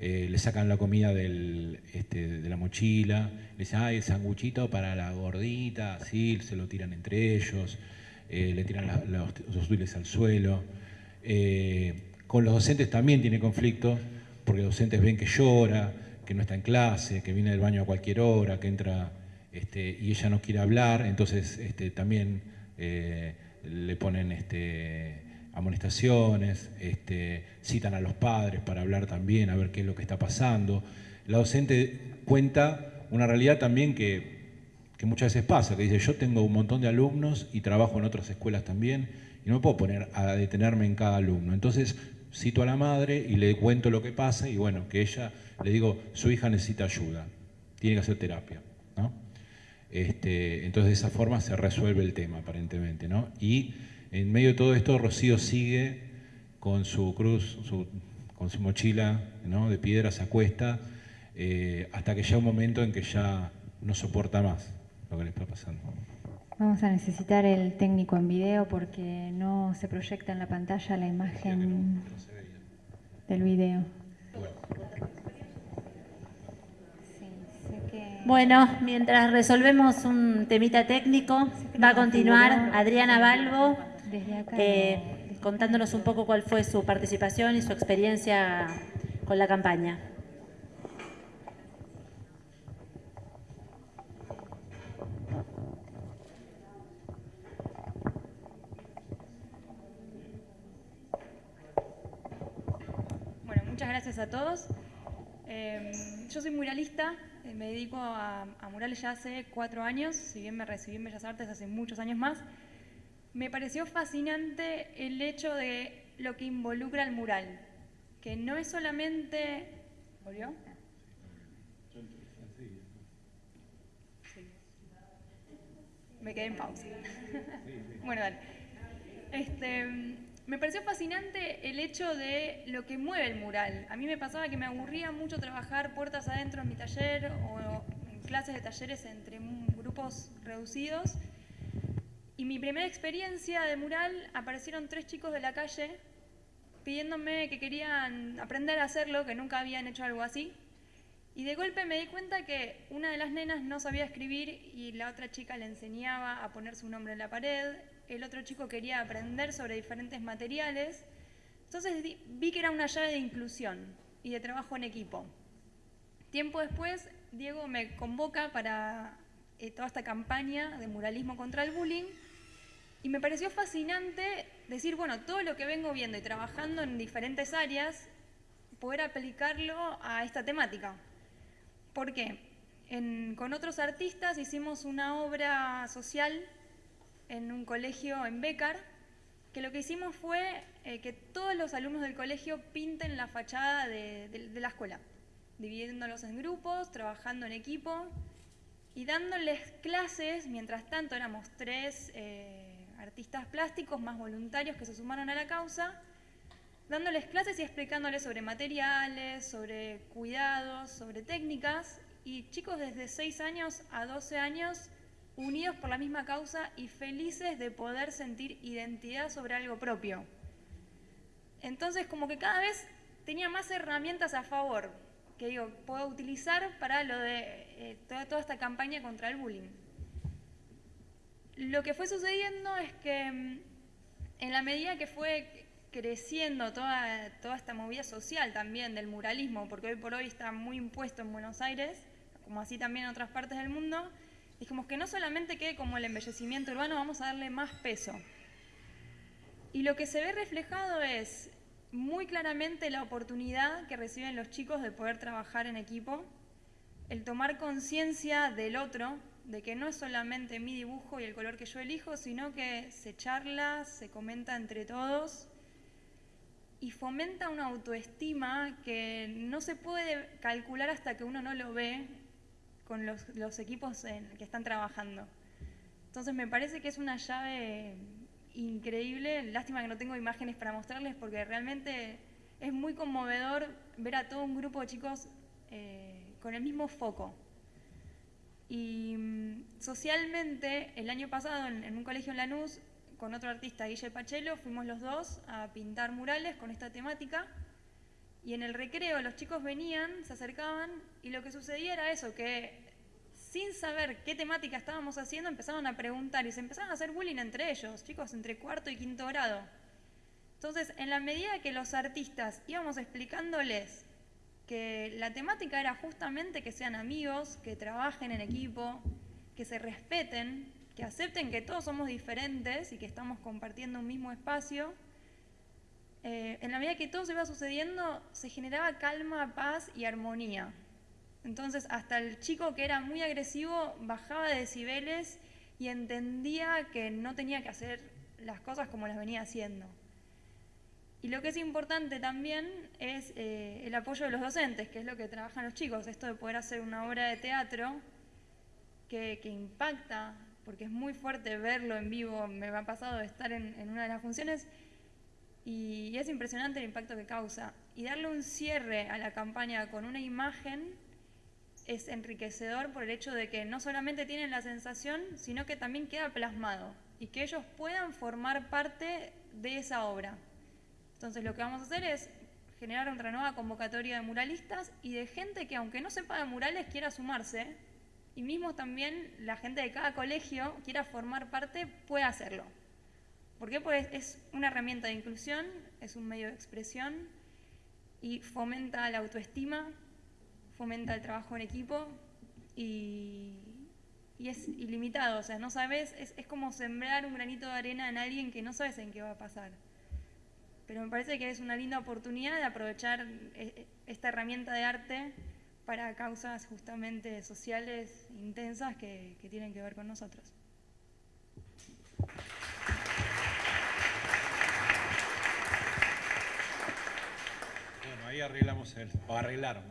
Eh, le sacan la comida este, de la mochila, le dicen, ay, el sanguchito para la gordita, así, se lo tiran entre ellos, le tiran los, dulces al suelo. Con los docentes también tiene conflicto, porque los docentes ven que llora, que no está en clase, que viene del baño a cualquier hora, que entra este, y ella no quiere hablar, entonces este, también eh, le ponen este, amonestaciones, citan a los padres para hablar también, a ver qué es lo que está pasando. La docente cuenta una realidad también que, que muchas veces pasa, que dice, yo tengo un montón de alumnos y trabajo en otras escuelas también, y no me puedo poner a detenerme en cada alumno. Entonces cito a la madre y le cuento lo que pasa, y bueno, que ella, le digo, su hija necesita ayuda, tiene que hacer terapia. ¿no? Este, entonces de esa forma se resuelve el tema aparentemente. ¿no? Y en medio de todo esto, Rocío sigue con su cruz, su- con su mochila ¿no? de piedra, se acuesta, eh, hasta que llega un momento en que ya no soporta más lo que le está pasando. Vamos a necesitar el técnico en video porque no se proyecta en la pantalla la imagen del video sé que- Bueno, mientras resolvemos un temita técnico, va a continuar Adriana Balbo Desde acá. eh, no. contándonos un poco cuál fue su participación y su experiencia con la campaña. Bueno, muchas gracias a todos. Eh, yo soy muralista, me dedico a, murales ya hace cuatro años, si bien me recibí en Bellas Artes hace muchos años más. Me pareció fascinante el hecho de lo que involucra el mural, que no es solamente... ¿Volvió? Sí. Me quedé en pausa. [LAUGHS] bueno, dale. Este, me pareció fascinante el hecho de lo que mueve el mural. A mí me pasaba que me aburría mucho trabajar puertas adentro en mi taller o en clases de talleres entre grupos reducidos. Y mi primera experiencia de mural aparecieron tres chicos de la calle pidiéndome que querían aprender a hacerlo, que nunca habían hecho algo así. Y de golpe me di cuenta que una de las nenas no sabía escribir y la otra chica le enseñaba a poner su nombre en la pared, el otro chico quería aprender sobre diferentes materiales. Entonces vi que era una llave de inclusión y de trabajo en equipo. Tiempo después, Diego me convoca para eh, toda esta campaña de muralismo contra el bullying y me pareció fascinante decir, bueno, todo lo que vengo viendo y trabajando en diferentes áreas, poder aplicarlo a esta temática. ¿Por qué? Con otros artistas hicimos una obra social en un colegio en Becar, que lo que hicimos fue eh, que todos los alumnos del colegio pinten la fachada de, de- de la escuela, dividiéndolos en grupos, trabajando en equipo y dándoles clases, mientras tanto éramos tres eh, artistas plásticos más voluntarios que se sumaron a la causa, dándoles clases y explicándoles sobre materiales, sobre cuidados, sobre técnicas, y chicos desde 6 años a 12 años unidos por la misma causa y felices de poder sentir identidad sobre algo propio. Entonces, como que cada vez tenía más herramientas a favor que digo, puedo utilizar para lo de eh, toda, toda esta campaña contra el bullying. Lo que fue sucediendo es que mm, en la medida que fue creciendo toda, toda esta movida social también del muralismo, porque hoy por hoy está muy impuesto en Buenos Aires, como así también en otras partes del mundo, Dijimos que no solamente quede como el embellecimiento urbano, vamos a darle más peso. Y lo que se ve reflejado es muy claramente la oportunidad que reciben los chicos de poder trabajar en equipo, el tomar conciencia del otro, de que no es solamente mi dibujo y el color que yo elijo, sino que se charla, se comenta entre todos y fomenta una autoestima que no se puede calcular hasta que uno no lo ve con los, equipos en, que están trabajando. Entonces me parece que es una llave increíble, lástima que no tengo imágenes para mostrarles porque realmente es muy conmovedor ver a todo un grupo de chicos eh, con el mismo foco. Y mm, socialmente, el año pasado en, un colegio en Lanús, con otro artista, Guille Pachelo, fuimos los dos a pintar murales con esta temática. Y en el recreo los chicos venían, se acercaban y lo que sucedía era eso, que sin saber qué temática estábamos haciendo empezaban a preguntar y se empezaron a hacer bullying entre ellos, chicos entre cuarto y quinto grado. Entonces, en la medida que los artistas íbamos explicándoles que la temática era justamente que sean amigos, que trabajen en equipo, que se respeten, que acepten que todos somos diferentes y que estamos compartiendo un mismo espacio. Eh, en la medida que todo se iba sucediendo, se generaba calma, paz y armonía. Entonces, hasta el chico que era muy agresivo bajaba de decibeles y entendía que no tenía que hacer las cosas como las venía haciendo. Y lo que es importante también es eh, el apoyo de los docentes, que es lo que trabajan los chicos, esto de poder hacer una obra de teatro que, impacta, porque es muy fuerte verlo en vivo, me ha pasado de estar en, en una de las funciones y es impresionante el impacto que causa. Y darle un cierre a la campaña con una imagen es enriquecedor por el hecho de que no solamente tienen la sensación, sino que también queda plasmado y que ellos puedan formar parte de esa obra. Entonces lo que vamos a hacer es generar otra nueva convocatoria de muralistas y de gente que aunque no sepa de murales quiera sumarse y mismo también la gente de cada colegio quiera formar parte puede hacerlo. ¿Por qué? Pues es una herramienta de inclusión, es un medio de expresión y fomenta la autoestima, fomenta el trabajo en equipo y, es ilimitado, o sea, no sabes, es, es como sembrar un granito de arena en alguien que no sabes en qué va a pasar pero me parece que es una linda oportunidad de aprovechar eh, eh, esta herramienta de arte para causas justamente sociales intensas que, tienen que ver con nosotros. Bueno, arreglamos el, o arreglaron,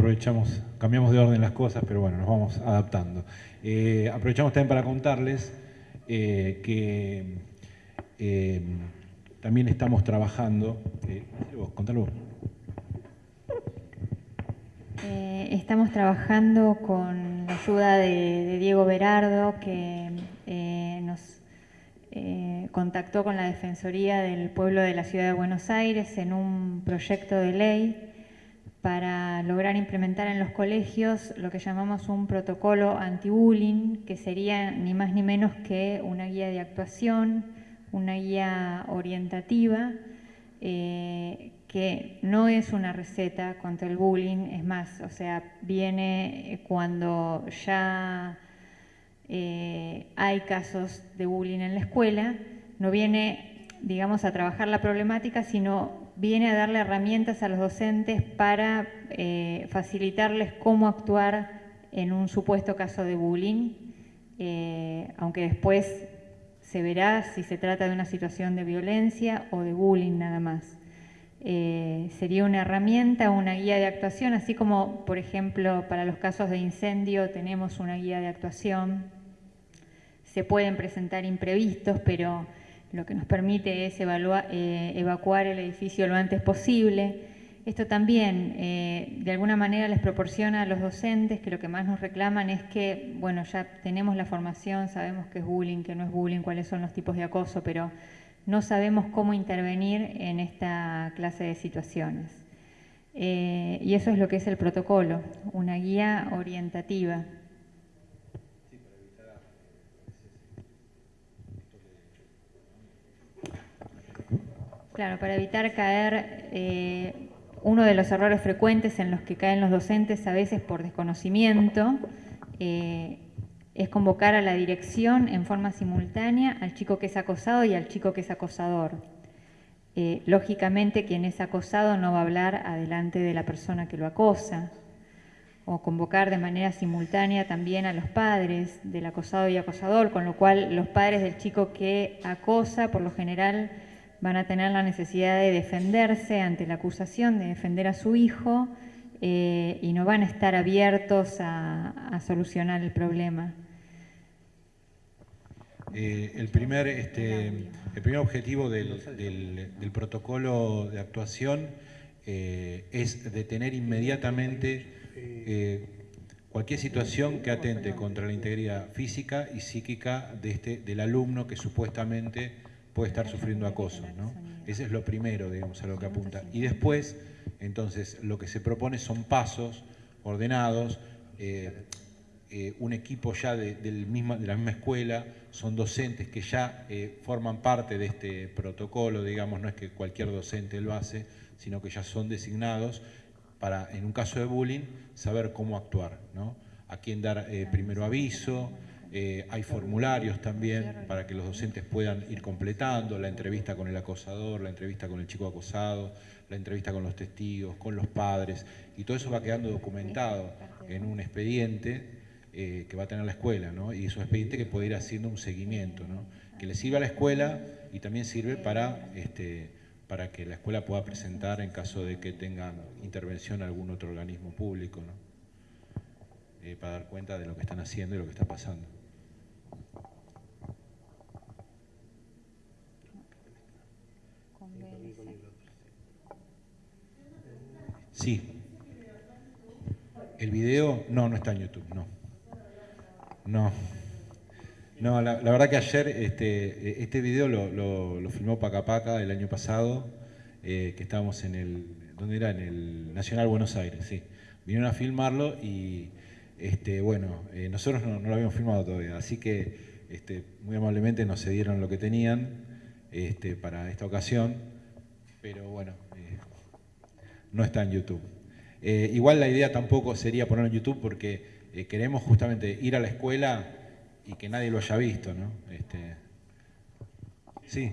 aprovechamos, cambiamos de orden las cosas, pero bueno, nos vamos adaptando. Eh, aprovechamos también para contarles eh, que eh, también estamos trabajando, vos, contalo Eh, estamos trabajando con la ayuda de, Diego Berardo, que eh, nos eh, contactó con la Defensoría del Pueblo de la Ciudad de Buenos Aires en un proyecto de ley para lograr implementar en los colegios lo que llamamos un protocolo anti-bullying, que sería ni más ni menos que una guía de actuación, una guía orientativa, eh, que no es una receta contra el bullying, es más, o sea, viene cuando ya eh, hay casos de bullying en la escuela, no viene, digamos, a trabajar la problemática, sino viene a darle herramientas a los docentes para eh, facilitarles cómo actuar en un supuesto caso de bullying, eh, aunque después se verá si se trata de una situación de violencia o de bullying nada más. Eh, sería una herramienta, una guía de actuación, así como, por ejemplo, para los casos de incendio tenemos una guía de actuación. Se pueden presentar imprevistos, pero lo que nos permite es eh, evacuar el edificio lo antes posible. Esto también, eh, de alguna manera, les proporciona a los docentes que lo que más nos reclaman es que, bueno, ya tenemos la formación, sabemos qué es bullying, qué no es bullying, cuáles son los tipos de acoso, pero no sabemos cómo intervenir en esta clase de situaciones. Eh, y eso es lo que es el protocolo, una guía orientativa. Claro, para evitar caer, eh, uno de los errores frecuentes en los que caen los docentes, a veces por desconocimiento, eh, es convocar a la dirección en forma simultánea al chico que es acosado y al chico que es acosador. Eh, lógicamente quien es acosado no va a hablar adelante de la persona que lo acosa, o convocar de manera simultánea también a los padres del acosado y acosador, con lo cual los padres del chico que acosa, por lo general, van a tener la necesidad de defenderse ante la acusación, de defender a su hijo, eh, y no van a estar abiertos a, solucionar el problema. Eh, el, primer, este, el primer objetivo del, protocolo de actuación eh, es detener inmediatamente cualquier situación que atente contra la integridad física y psíquica de este, del alumno que supuestamente puede estar sufriendo acoso. ¿no? Ese es lo primero, digamos, a lo que apunta. Y después, entonces, lo que se propone son pasos ordenados, eh, eh, un equipo ya de, del de la misma escuela, son docentes que ya eh, forman parte de este protocolo, digamos, no es que cualquier docente lo hace, sino que ya son designados para, en un caso de bullying, saber cómo actuar, ¿no? A quién dar primero aviso, eh, hay formularios también para que los docentes puedan ir completando, la entrevista con el acosador, la entrevista con el chico acosado, la entrevista con los testigos, con los padres, y todo eso va quedando documentado en un expediente eh, que va a tener la escuela, ¿no? y es un expediente que puede ir haciendo un seguimiento, ¿no? que le sirve a la escuela y también sirve para, este, para que la escuela pueda presentar en caso de que tenga intervención algún otro organismo público, ¿no? Eh, para dar cuenta de lo que están haciendo y lo que está pasando. Sí. El video, no, no está en YouTube, no. No. No, la, verdad que ayer este, este video lo, lo, filmó Paca Paca el año pasado, eh, que estábamos en el, ¿dónde era? En el Nacional Buenos Aires, sí. Vinieron a filmarlo y, este, bueno, eh, nosotros no, lo habíamos filmado todavía, así que este, muy amablemente nos cedieron lo que tenían este, para esta ocasión, pero bueno, no está en YouTube. Eh, igual la idea tampoco sería ponerlo en YouTube porque eh, queremos justamente ir a la escuela y que nadie lo haya visto, ¿no? Este, sí.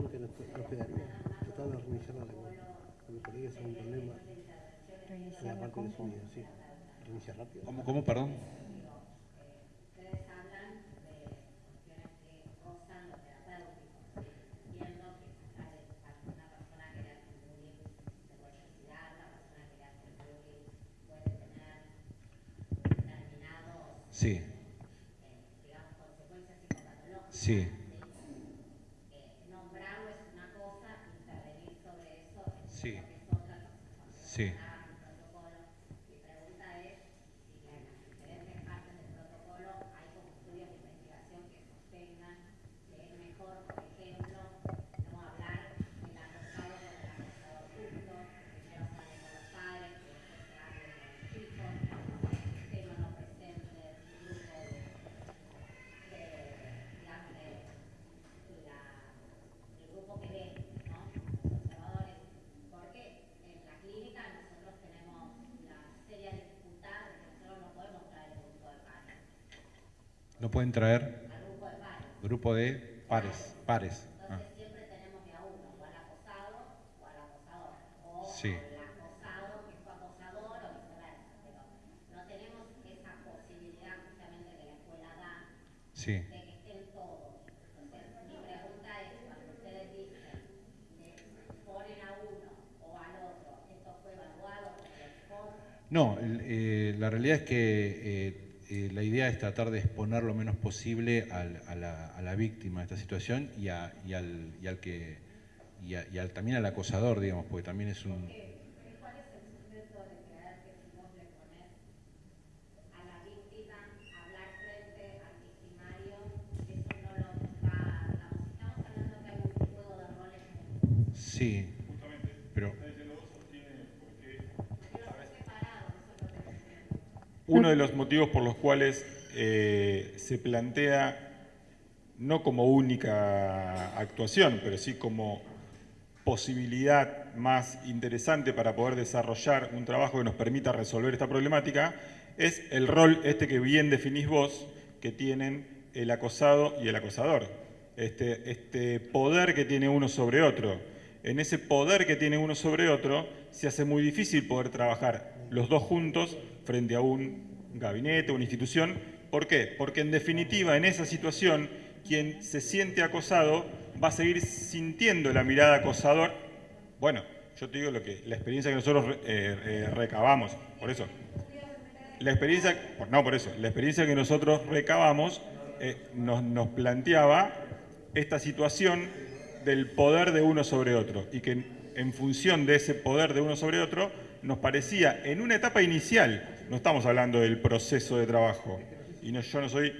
que tratar de reiniciar la lengua. Cuando colegas un problema en la parte de sonido, sí. Reiniciar rápido. ¿Cómo, cómo, perdón? Sí. Sí. Nombrarlo es una cosa, intervenir sobre eso sí. Sí. Uno o al otro, ¿esto fue evaluado por el? No, eh, la realidad es que eh, eh, la idea es tratar de exponer lo menos posible al- a, la, a la víctima de esta situación y, a- y al, y al que y, al- también al acosador, digamos, porque también es un... motivos por los cuales eh, se plantea, no como única actuación, pero sí como posibilidad más interesante para poder desarrollar un trabajo que nos permita resolver esta problemática, es el rol este que bien definís vos, que tienen el acosado y el acosador. Este, este poder que tiene uno sobre otro. En ese poder que tiene uno sobre otro, se hace muy difícil poder trabajar los dos juntos frente a un gabinete, una institución. ¿Por qué? Porque en definitiva, en esa situación, quien se siente acosado va a seguir sintiendo la mirada acosador. Bueno, yo te digo lo que, la experiencia que nosotros eh, eh, recabamos, por eso. La experiencia, no por eso, la experiencia que nosotros recabamos eh, nos, planteaba esta situación del poder de uno sobre otro y que en función de ese poder de uno sobre otro nos parecía en una etapa inicial, no estamos hablando del proceso de trabajo, y no, yo no soy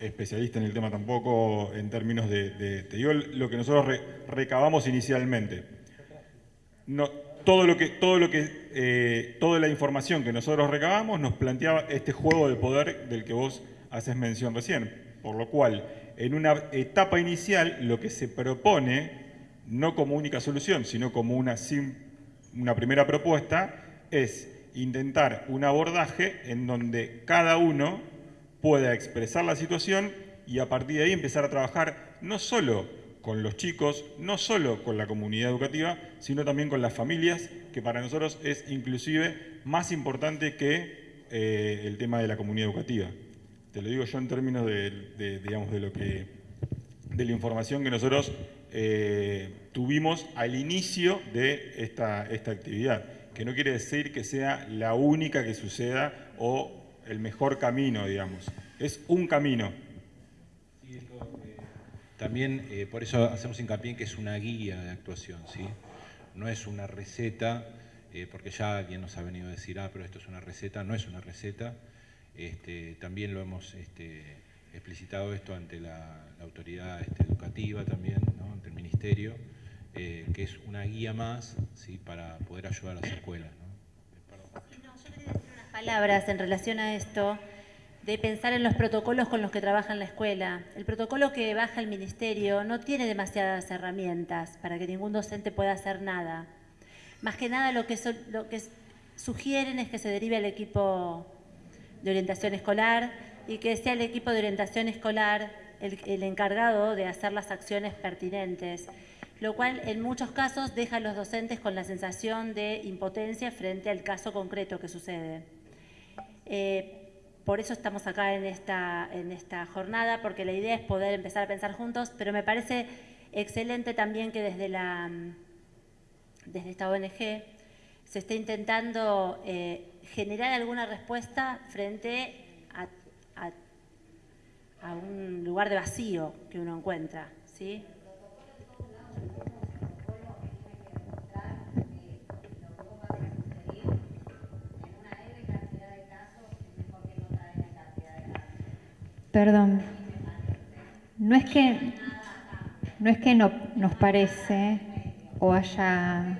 especialista en el tema tampoco en términos de, de- te digo lo que nosotros re- recabamos inicialmente todo lo que, todo lo que, eh, toda la información que nosotros recabamos nos planteaba este juego de poder del que vos haces mención recién. Por lo cual, en una etapa inicial, lo que se propone, no como única solución, sino como una, una primera propuesta, es intentar un abordaje en donde cada uno pueda expresar la situación y a partir de ahí empezar a trabajar no solo con los chicos, no solo con la comunidad educativa, sino también con las familias, que para nosotros es inclusive más importante que eh, el tema de la comunidad educativa. Te lo digo yo en términos de, digamos, de lo que de la información que nosotros eh, tuvimos al inicio de esta, esta actividad, que no quiere decir que sea la única que suceda o el mejor camino, digamos. Es un camino. También eh, por eso hacemos hincapié en que es una guía de actuación, ¿sí? No es una receta, eh, porque ya alguien nos ha venido a decir, ah, pero esto es una receta, no es una receta. Este, también lo hemos este, explicitado esto ante la, la autoridad este, educativa también, ¿no? ante el ministerio, eh, que es una guía más ¿sí? para poder ayudar a las escuelas. ¿no? No, yo quería decir unas palabras en relación a esto, de pensar en los protocolos con los que trabaja en la escuela. El protocolo que baja el ministerio no tiene demasiadas herramientas para que ningún docente pueda hacer nada. Más que nada lo que, so- lo que sugieren es que se derive al equipo de orientación escolar y que sea el equipo de orientación escolar el, el encargado de hacer las acciones pertinentes, lo cual en muchos casos deja a los docentes con la sensación de impotencia frente al caso concreto que sucede. Eh, por eso estamos acá en esta, en esta jornada, porque la idea es poder empezar a pensar juntos, pero me parece excelente también que desde, la, desde esta ONG se esté intentando eh, generar alguna respuesta frente a, a- a un lugar de vacío que uno encuentra. ¿sí? Perdón. No es que no es que no nos parece o haya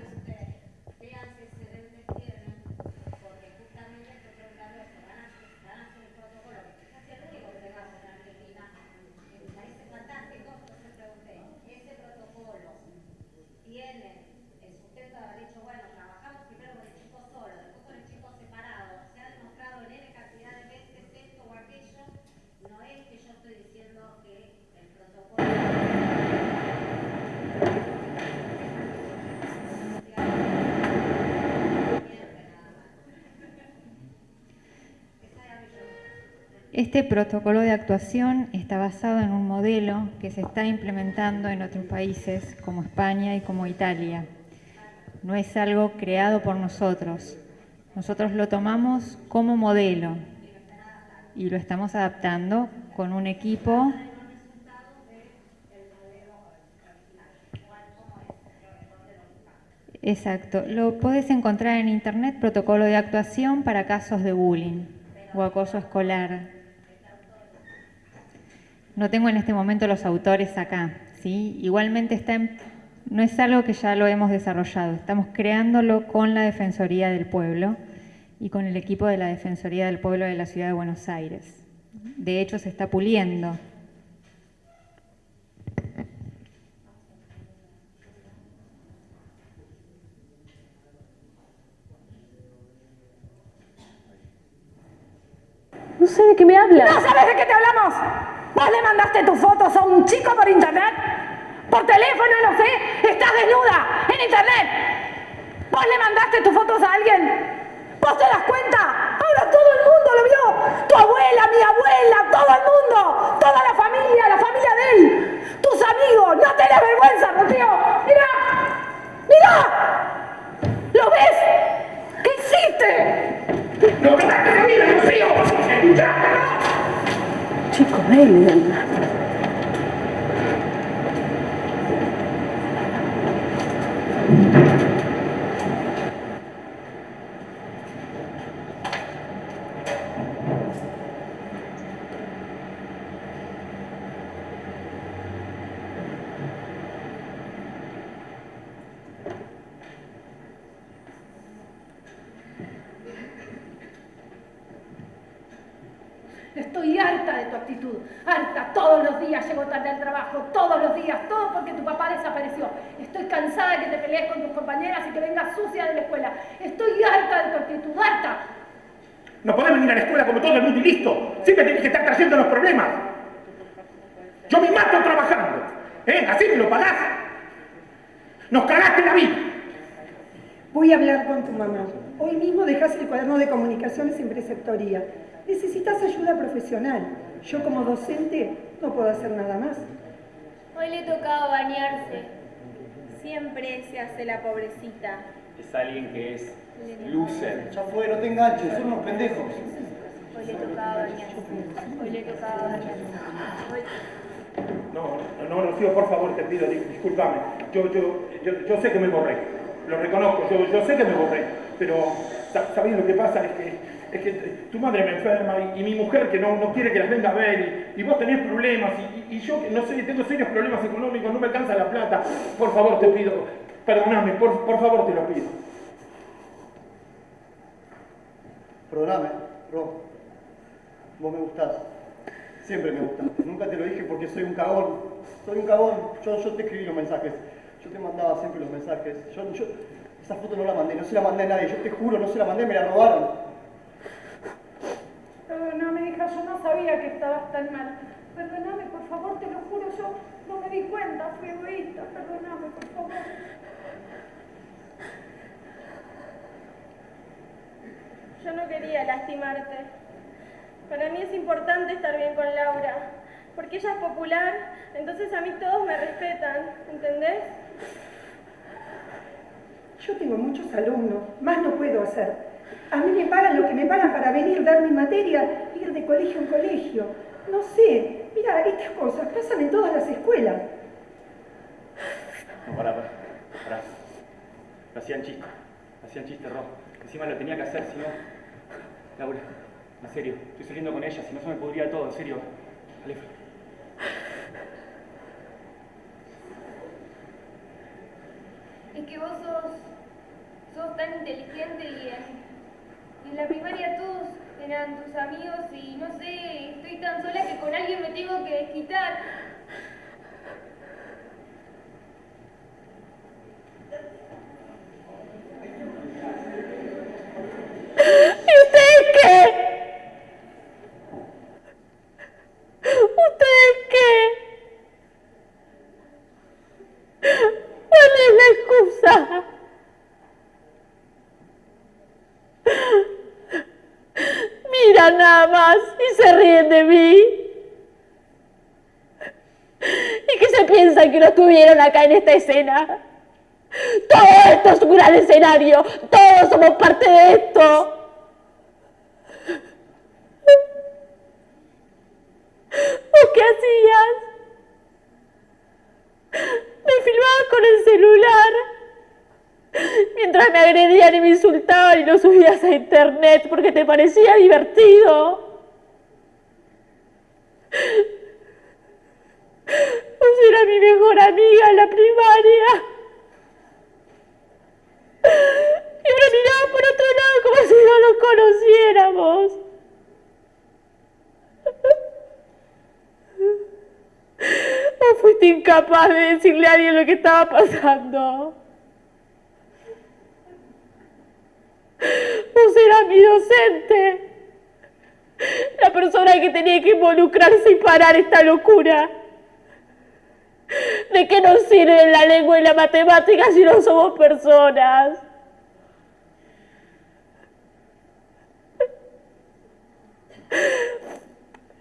tiene el sustento de haber dicho, bueno, trabajamos primero con el chico solo, después con el chico separado, se ha demostrado en N cantidad de veces esto o aquello, no es que yo estoy Este protocolo de actuación está basado en un modelo que se está implementando en otros países como España y como Italia. No es algo creado por nosotros. Nosotros lo tomamos como modelo y lo estamos adaptando con un equipo Exacto. Lo puedes encontrar en internet, protocolo de actuación para casos de bullying o acoso escolar. No tengo en este momento los autores acá, ¿sí? Igualmente está no es algo que ya lo hemos desarrollado, estamos creándolo con la Defensoría del Pueblo y con el equipo de la Defensoría del Pueblo de la Ciudad de Buenos Aires. De hecho, se está puliendo. No sé de qué me hablas. ¿No sabes de qué te hablamos? ¿Vos le mandaste tus fotos a un chico por internet? ¿Por teléfono, no sé? ¿Estás desnuda en internet? ¿Vos le mandaste tus fotos a alguien? ¿Vos te das cuenta? Ahora todo el mundo lo vio. Tu abuela, mi abuela, todo el mundo. Toda la familia, la familia de él. Tus amigos. No tenés vergüenza, Rocío. Mira. Mira. ¿Lo ves? ¿Qué hiciste? ¡No te la vida, Rocío! Chico, ven. Estoy harta de tu actitud, harta. Todos los días llego tarde al trabajo, todos los días, todo porque tu papá desapareció. Estoy cansada de que te pelees con tus compañeras y que vengas sucia de la escuela. Estoy harta de tu actitud, harta. No podés venir a la escuela como todo el mundo y listo. Siempre tienes que estar trayendo los problemas. Yo me mato trabajando. ¿Eh? Así me lo pagás. Nos cagaste la vida. Voy a hablar con tu mamá. Hoy mismo dejas el cuaderno de comunicaciones en preceptoría. Necesitas ayuda profesional. Yo como docente no puedo hacer nada más. Hoy le tocaba bañarse. Siempre se hace la pobrecita. Es alguien que es loser. Ya fue, no te enganches, son unos pendejos. Hoy le tocaba bañarse. Hoy le tocaba bañarse. Hoy... No, no, Rocío, por favor, te pido, discúlpame. Yo, yo, yo, yo sé que me borré. Lo reconozco, yo, yo sé que me borré. Pero, ¿sabes lo que pasa? Es que es que tu madre me enferma y, mi mujer que no, no, quiere que las venga a ver y, vos tenés problemas y, y, yo no sé, tengo serios problemas económicos, no me alcanza la plata. Por favor, te pido, perdóname, por, por favor te lo pido. Perdóname, Ro. Vos me gustás. Siempre me gustaste. Nunca te lo dije porque soy un cagón. Soy un cagón. Yo, yo te escribí los mensajes. Yo te mandaba siempre los mensajes. Yo, yo, esa foto no la mandé, no se la mandé a nadie. Yo te juro, no se la mandé, me la robaron. Perdóname, hija, yo no sabía que estabas tan mal. Perdóname, por favor, te lo juro, yo no me di cuenta, fui egoísta. Perdóname, por favor. Yo no quería lastimarte. Para mí es importante estar bien con Laura, porque ella es popular, entonces a mí todos me respetan, ¿entendés? Yo tengo muchos alumnos, más no puedo hacer. A mí me pagan lo que me pagan para venir, dar mi materia, ir de colegio en colegio. No sé, mira, estas cosas pasan en todas las escuelas. No, pará, pará, pará. Lo hacían chiste, hacían chiste, Ro. Encima lo tenía que hacer, si no... Laura, en serio, estoy saliendo con ella, si no se me podría todo, en serio. Alefa. Es que vos sos, sos tan inteligente y en, en la primaria todos eran tus amigos y no sé, estoy tan sola que con alguien me tengo que desquitar. ¿Y ustedes qué? ¿Ustedes qué? ¿Cuál es la excusa? Mira, nada más y se ríen de mí. ¿Y qué se piensan que no estuvieron acá en esta escena? Todo esto es un gran escenario, todos somos parte de esto. ¿O qué hacías? Me filmabas con el celular mientras me agredían y me insultaban y lo subías a internet porque te parecía divertido. Vos era mi mejor amiga en la primaria. Y ahora miraba por otro lado como si no nos conociéramos. ¿O fuiste incapaz de decirle a alguien lo que estaba pasando? Vos eras mi docente. La persona que tenía que involucrarse y parar esta locura. ¿De qué nos sirven la lengua y la matemática si no somos personas?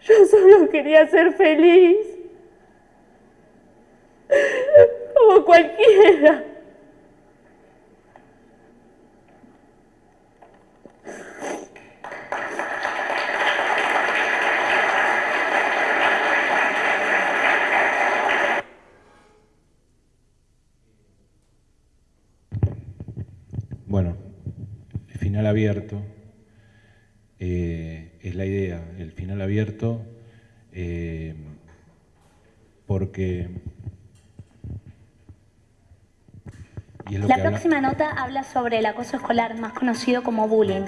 Yo solo quería ser feliz. Como cualquiera. Bueno, el final abierto eh, es la idea, el final abierto, eh, porque... La habla- próxima nota habla sobre el acoso escolar, más conocido como bullying.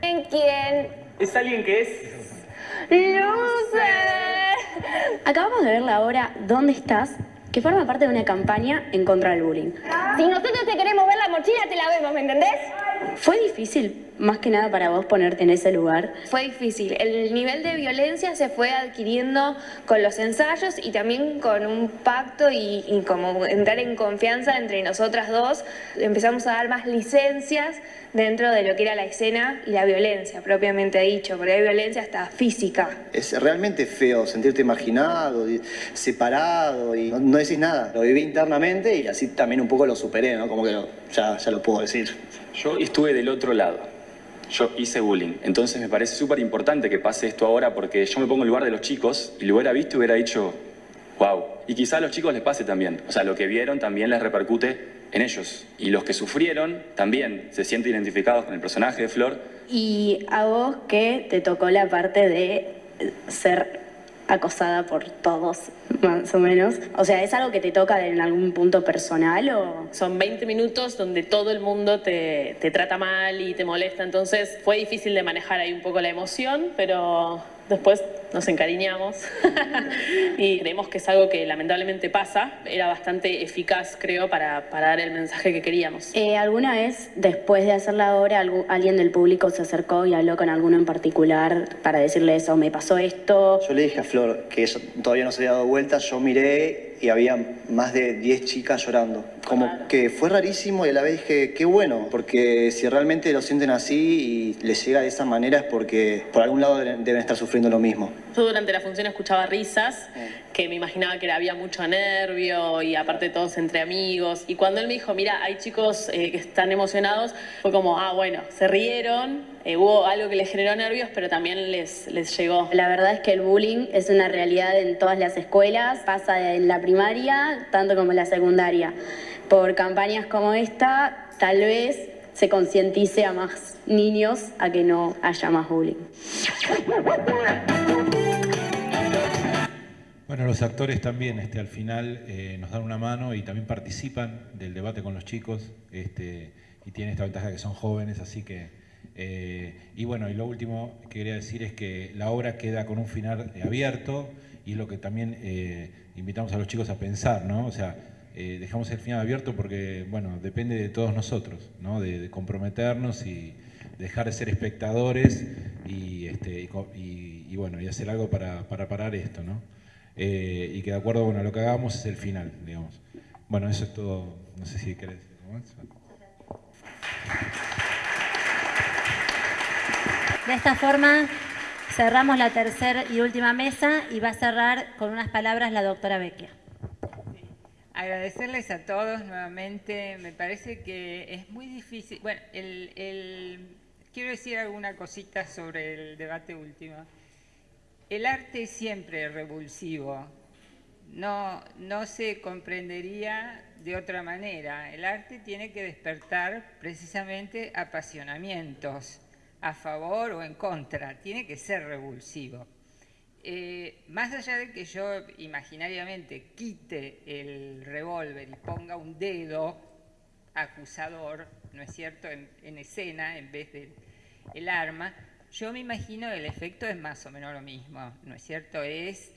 ¿En quién? Es alguien que es... ¡Luce! Acabamos de ver la obra ¿Dónde estás? que forma parte de una campaña en contra del bullying. Si nosotros te queremos ver la mochila, te la vemos, ¿me entendés? ¿Fue difícil, más que nada para vos, ponerte en ese lugar? Fue difícil. El nivel de violencia se fue adquiriendo con los ensayos y también con un pacto y, y como entrar en confianza entre nosotras dos. Empezamos a dar más licencias dentro de lo que era la escena y la violencia, propiamente dicho, porque hay violencia hasta física. Es realmente feo sentirte marginado, y separado y no, no decís nada. Lo viví internamente y así también un poco lo superé, ¿no? Como que lo- ya, ya lo puedo decir. Yo estuve del otro lado. Yo hice bullying. Entonces me parece súper importante que pase esto ahora porque yo me pongo en lugar de los chicos y lo hubiera visto y hubiera dicho, wow. Y quizá a los chicos les pase también. O sea, lo que vieron también les repercute en ellos. Y los que sufrieron también se sienten identificados con el personaje de Flor. Y a vos que te tocó la parte de ser acosada por todos, más o menos. O sea, ¿es algo que te toca en algún punto personal o...? Son 20 minutos donde todo el mundo te, te trata mal y te molesta, entonces fue difícil de manejar ahí un poco la emoción, pero después nos encariñamos [LAUGHS] y creemos que es algo que lamentablemente pasa. Era bastante eficaz, creo, para, para dar el mensaje que queríamos. Eh, ¿Alguna vez, después de hacer la obra, algu- alguien del público se acercó y habló con alguno en particular para decirle eso, me pasó esto? Yo le dije a Flor que ella todavía no se había dado vuelta, yo miré y había más de 10 chicas llorando. Como que fue rarísimo y a la vez dije, qué bueno, porque si realmente lo sienten así y les llega de esa manera es porque por algún lado deben deben estar sufriendo lo mismo. Yo durante la función escuchaba risas, que me imaginaba que había mucho nervio y aparte todos entre amigos. Y cuando él me dijo, mira, hay chicos eh, que están emocionados, fue como, ah, bueno, se rieron, eh, hubo algo que les generó nervios, pero también les, les llegó. La verdad es que el bullying es una realidad en todas las escuelas, pasa en la primaria tanto como en la secundaria. Por campañas como esta, tal vez se concientice a más niños a que no haya más bullying. Bueno, los actores también este, al final eh, nos dan una mano y también participan del debate con los chicos este, y tienen esta ventaja que son jóvenes, así que... eh, y bueno, y lo último que quería decir es que la obra queda con un final eh, abierto y es lo que también eh, invitamos a los chicos a pensar, ¿no? O sea, dejamos el final abierto porque, bueno, depende de todos nosotros, ¿no? De, comprometernos y dejar de ser espectadores y, este, y, bueno, y hacer algo para, para parar esto, ¿no? Y que de acuerdo bueno, lo que hagamos es el final, digamos. Bueno, eso es todo. No sé si querés decir algo más. De esta forma Cerramos la tercera y última mesa y va a cerrar con unas palabras la doctora Vecchia. Agradecerles a todos nuevamente. Me parece que es muy difícil. Bueno, quiero decir alguna cosita sobre el debate último. El arte es siempre revulsivo. No, no se comprendería de otra manera. El arte tiene que despertar precisamente apasionamientos a favor o en contra, tiene que ser revulsivo. Eh, más allá de que yo imaginariamente quite el revólver y ponga un dedo acusador, ¿no es cierto?, en, escena en vez del el arma, yo me imagino el efecto es más o menos lo mismo, ¿no es cierto? Es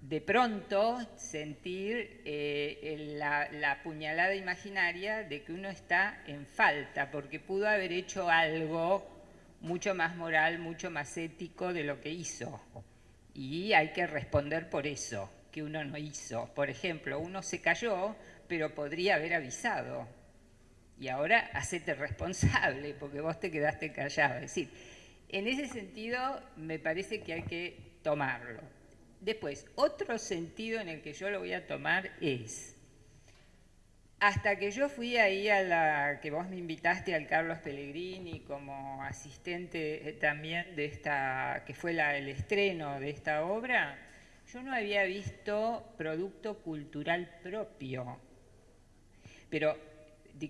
de pronto sentir eh, la, la, puñalada imaginaria de que uno está en falta, porque pudo haber hecho algo mucho más moral, mucho más ético de lo que hizo. Y hay que responder por eso, que uno no hizo. Por ejemplo, uno se cayó, pero podría haber avisado. Y ahora hacete responsable, porque vos te quedaste callado. Es decir, en ese sentido me parece que hay que tomarlo. Después, otro sentido en el que yo lo voy a tomar es, hasta que yo fui ahí a la que vos me invitaste al Carlos Pellegrini como asistente eh, también de esta, que fue el estreno de esta obra, yo no había visto producto cultural propio. Pero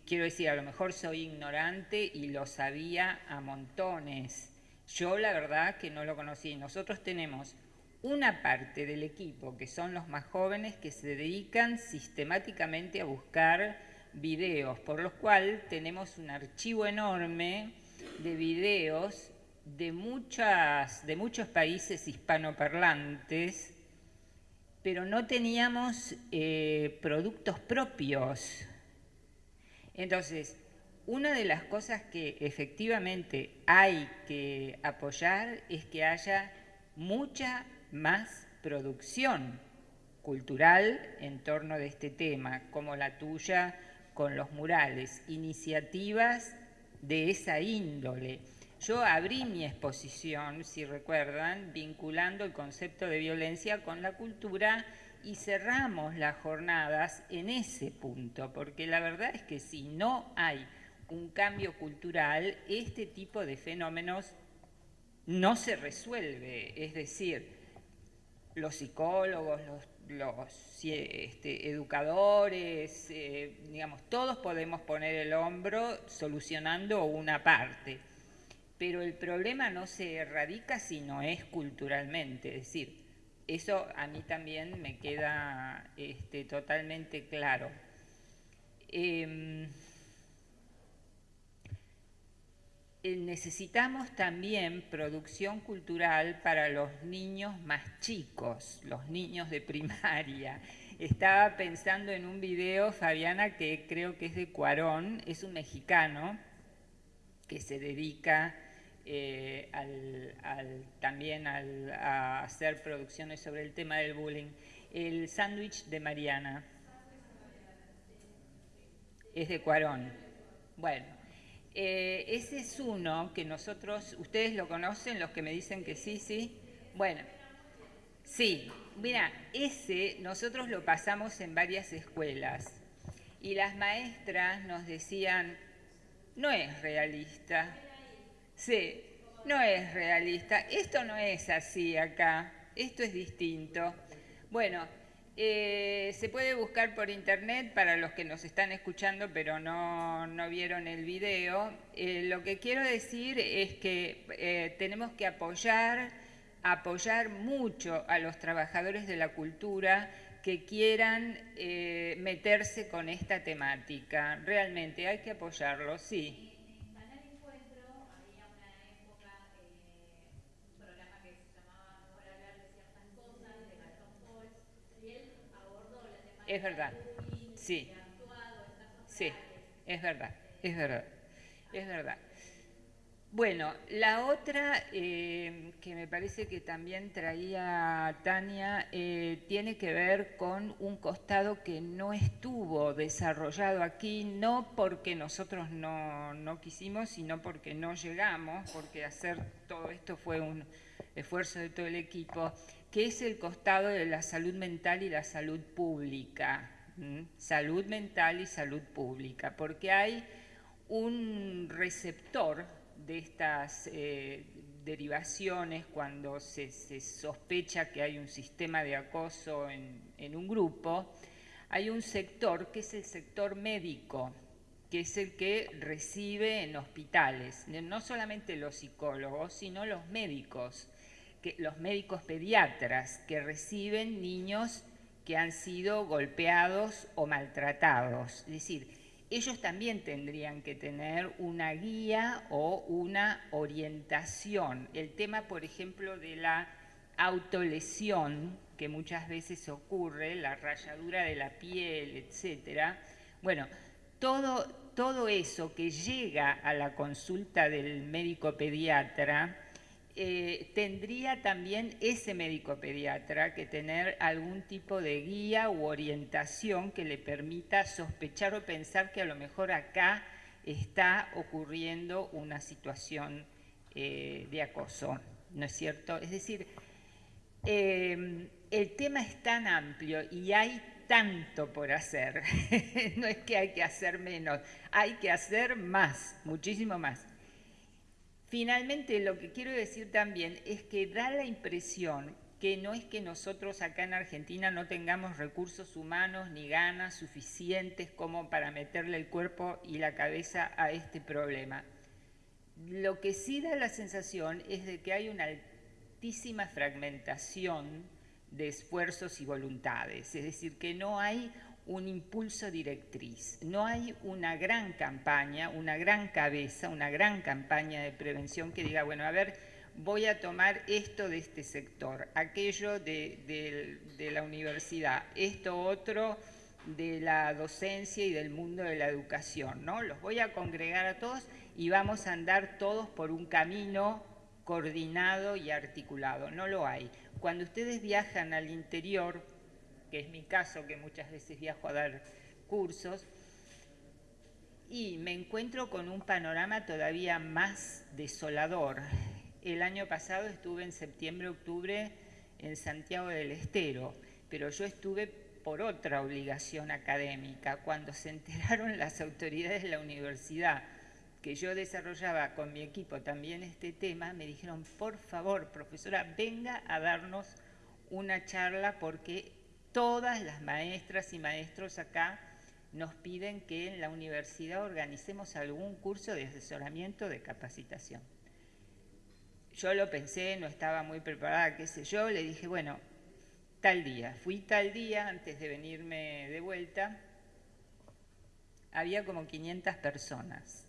quiero decir, a lo mejor soy ignorante y lo sabía a montones. Yo la verdad que no lo conocí. Nosotros tenemos una parte del equipo, que son los más jóvenes, que se dedican sistemáticamente a buscar videos, por los cuales tenemos un archivo enorme de videos de, muchas, de muchos países hispanoparlantes, pero no teníamos eh, productos propios. Entonces, una de las cosas que efectivamente hay que apoyar es que haya mucha más producción cultural en torno de este tema, como la tuya con los murales, iniciativas de esa índole. Yo abrí mi exposición, si recuerdan, vinculando el concepto de violencia con la cultura y cerramos las jornadas en ese punto, porque la verdad es que si no hay un cambio cultural, este tipo de fenómenos no se resuelve. Es decir, los psicólogos, los, este, educadores, eh, digamos, todos podemos poner el hombro solucionando una parte, pero el problema no se erradica si no es culturalmente, es decir, eso a mí también me queda este, totalmente claro. Em, necesitamos también producción cultural para los niños más chicos, los niños de primaria. Estaba pensando en un video, Fabiana, que creo que es de Cuarón, es un mexicano que se dedica eh, también a hacer producciones sobre el tema del bullying. El sándwich de Mariana es de Cuarón. Bueno, eh, ese es uno que nosotros, ustedes lo conocen, los que me dicen que sí, sí. Bueno, sí, mira, ese nosotros lo pasamos en varias escuelas y las maestras nos decían, no es realista. Sí, no es realista. Esto no es así acá, esto es distinto. Bueno, eh, se puede buscar por internet para los que nos están escuchando pero no, vieron el video. Eh, lo que quiero decir es que eh, tenemos que apoyar, apoyar mucho a los trabajadores de la cultura que quieran meterse con esta temática. Realmente hay que apoyarlos, sí. Es verdad. Sí. Sí, es verdad, es verdad, es verdad. Bueno, la otra eh, que me parece que también traía Tania eh, tiene que ver con un costado que no estuvo desarrollado aquí, no porque nosotros no, no quisimos, sino porque no llegamos, porque hacer todo esto fue un, esfuerzo de todo el equipo, que es el costado de la salud mental y la salud pública. Salud mental y salud pública, porque hay un receptor de estas eh, derivaciones cuando se, sospecha que hay un sistema de acoso en un grupo, hay un sector que es el sector médico, que es el que recibe en hospitales, no solamente los psicólogos, sino los médicos, que, los médicos pediatras que reciben niños que han sido golpeados o maltratados. Es decir, ellos también tendrían que tener una guía o una orientación. El tema, por ejemplo, de la autolesión, que muchas veces ocurre, la rayadura de la piel, etcétera. Bueno, todo, todo eso que llega a la consulta del médico pediatra, eh, tendría también ese médico pediatra que tener algún tipo de guía u orientación que le permita sospechar o pensar que a lo mejor acá está ocurriendo una situación eh, de acoso, ¿no es cierto? Es decir, eh, el tema es tan amplio y hay tanto por hacer. [LAUGHS] no es que hay que hacer menos, hay que hacer más, muchísimo más. Finalmente, lo que quiero decir también es que da la impresión que no es que nosotros acá en Argentina no tengamos recursos humanos ni ganas suficientes como para meterle el cuerpo y la cabeza a este problema. Lo que sí da la sensación es de que hay una altísima fragmentación de esfuerzos y voluntades, es decir, que no hay un impulso directriz, no hay una gran campaña, una gran cabeza, una gran campaña de prevención que diga, bueno, a ver, voy a tomar esto de este sector, aquello de, de la universidad, esto otro de la docencia y del mundo de la educación, ¿no? Los voy a congregar a todos y vamos a andar todos por un camino coordinado y articulado, no lo hay. Cuando ustedes viajan al interior, que es mi caso, que muchas veces viajo a dar cursos, y me encuentro con un panorama todavía más desolador. El año pasado estuve en septiembre, octubre en Santiago del Estero, pero yo estuve por otra obligación académica. Cuando se enteraron [LAUGHS] las autoridades de la universidad que yo desarrollaba con mi equipo también este tema, me dijeron, por favor, profesora, venga a darnos una charla porque todas las maestras y maestros acá nos piden que en la universidad organicemos algún curso de asesoramiento de capacitación. Yo lo pensé, no estaba muy preparada, qué sé yo, le dije, bueno, tal día. Fui tal día antes de venirme de vuelta, había como 500 personas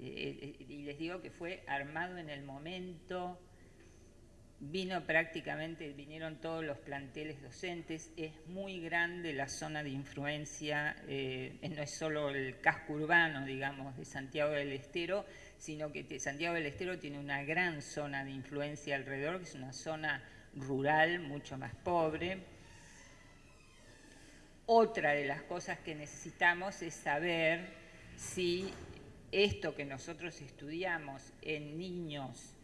eh, y les digo que fue armado en el momento, vino prácticamente, vinieron todos los planteles docentes, es muy grande la zona de influencia, eh, no es solo el casco urbano, digamos, de Santiago del Estero, sino que Santiago del Estero tiene una gran zona de influencia alrededor, que es una zona rural mucho más pobre. Otra de las cosas que necesitamos es saber si esto que nosotros estudiamos en niños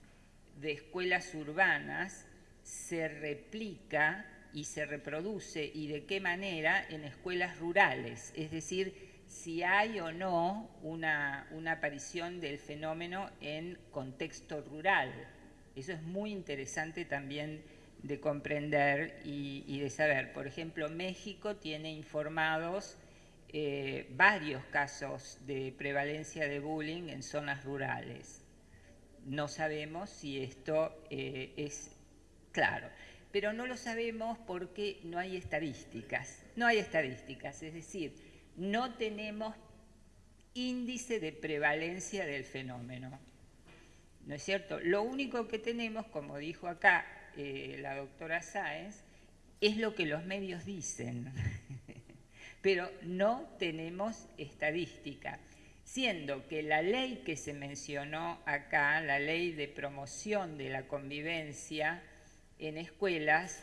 de escuelas urbanas se replica y se reproduce y de qué manera en escuelas rurales, es decir, si hay o no una, aparición del fenómeno en contexto rural. Eso es muy interesante también de comprender y, de saber. Por ejemplo, México tiene informados eh, varios casos de prevalencia de bullying en zonas rurales. No sabemos si esto eh, es claro, pero no lo sabemos porque no hay estadísticas. No hay estadísticas, es decir, no tenemos índice de prevalencia del fenómeno. ¿No es cierto? Lo único que tenemos, como dijo acá eh, la doctora Sáenz, es lo que los medios dicen. [LAUGHS] pero no tenemos estadística, siendo que la ley que se mencionó acá, la ley de promoción de la convivencia en escuelas,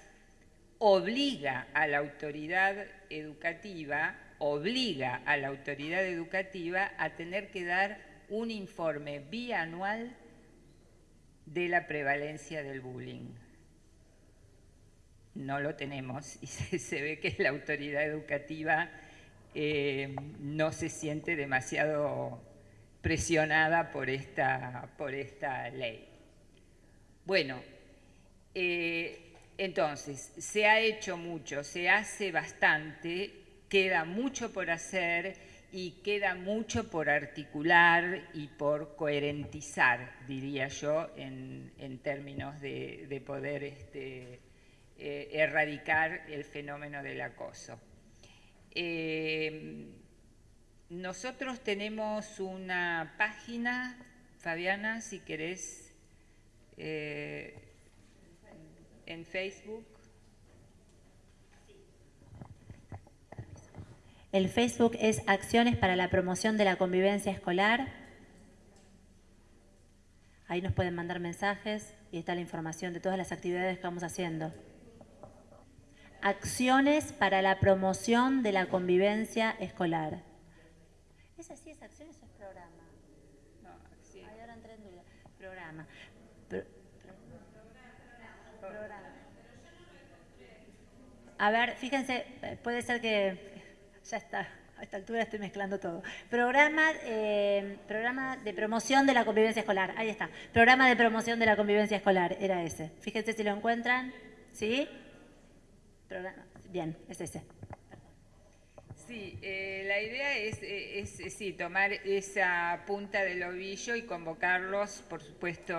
obliga a la autoridad educativa, obliga a la autoridad educativa a tener que dar un informe bianual de la prevalencia del bullying. No lo tenemos y [LAUGHS] se, ve que la autoridad educativa eh, no se siente demasiado presionada por esta, por esta ley. Bueno, eh, entonces, se ha hecho mucho, se hace bastante, queda mucho por hacer y queda mucho por articular y por coherentizar, diría yo, en, términos de, poder este, eh, erradicar el fenómeno del acoso. Eh, nosotros tenemos una página, Fabiana, si querés, eh, en Facebook. El Facebook es Acciones para la Promoción de la Convivencia Escolar. Ahí nos pueden mandar mensajes y está la información de todas las actividades que vamos haciendo. Acciones para la promoción de la convivencia escolar. ¿Es así, es acciones o es programa? No, sí. Ay, ahora entré en duda. Programa. programa. A ver, fíjense, puede ser que ya está, a esta altura estoy mezclando todo. Programa, eh, programa de promoción de la convivencia escolar, ahí está. Programa de promoción de la convivencia escolar, era ese. Fíjense si lo encuentran, ¿sí? Bien, es ese. Sí, eh, la idea es, es, tomar esa punta del ovillo y convocarlos, por supuesto,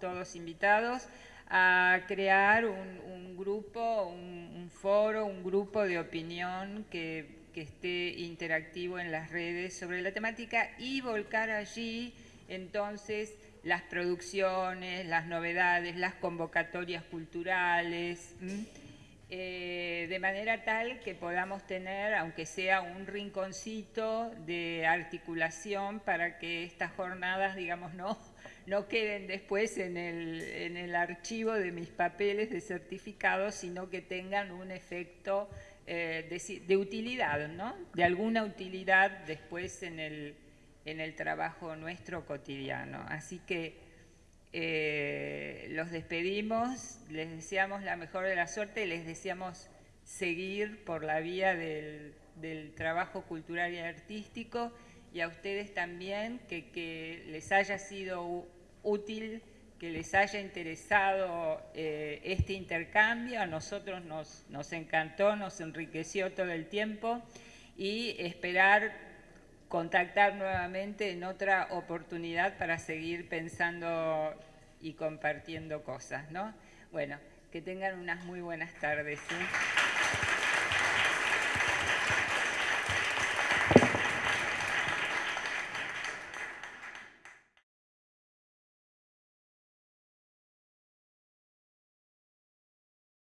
todos invitados, a crear un, grupo, un, foro, un grupo de opinión que, que, esté interactivo en las redes sobre la temática y volcar allí entonces las producciones, las novedades, las convocatorias culturales. Eh, de manera tal que podamos tener, aunque sea un rinconcito de articulación para que estas jornadas, digamos, no, no queden después en el, en el archivo de mis papeles de certificado, sino que tengan un efecto eh, de, de, utilidad, ¿no? De alguna utilidad después en el, en el trabajo nuestro cotidiano. Así que eh, los despedimos, les deseamos la mejor de la suerte les deseamos seguir por la vía del, trabajo cultural y artístico y a ustedes también que, les haya sido útil, que les haya interesado eh, este intercambio, a nosotros nos, nos encantó, nos enriqueció todo el tiempo y esperar contactar nuevamente en otra oportunidad para seguir pensando y compartiendo cosas, ¿no? Bueno, que tengan unas muy buenas tardes. ¿eh?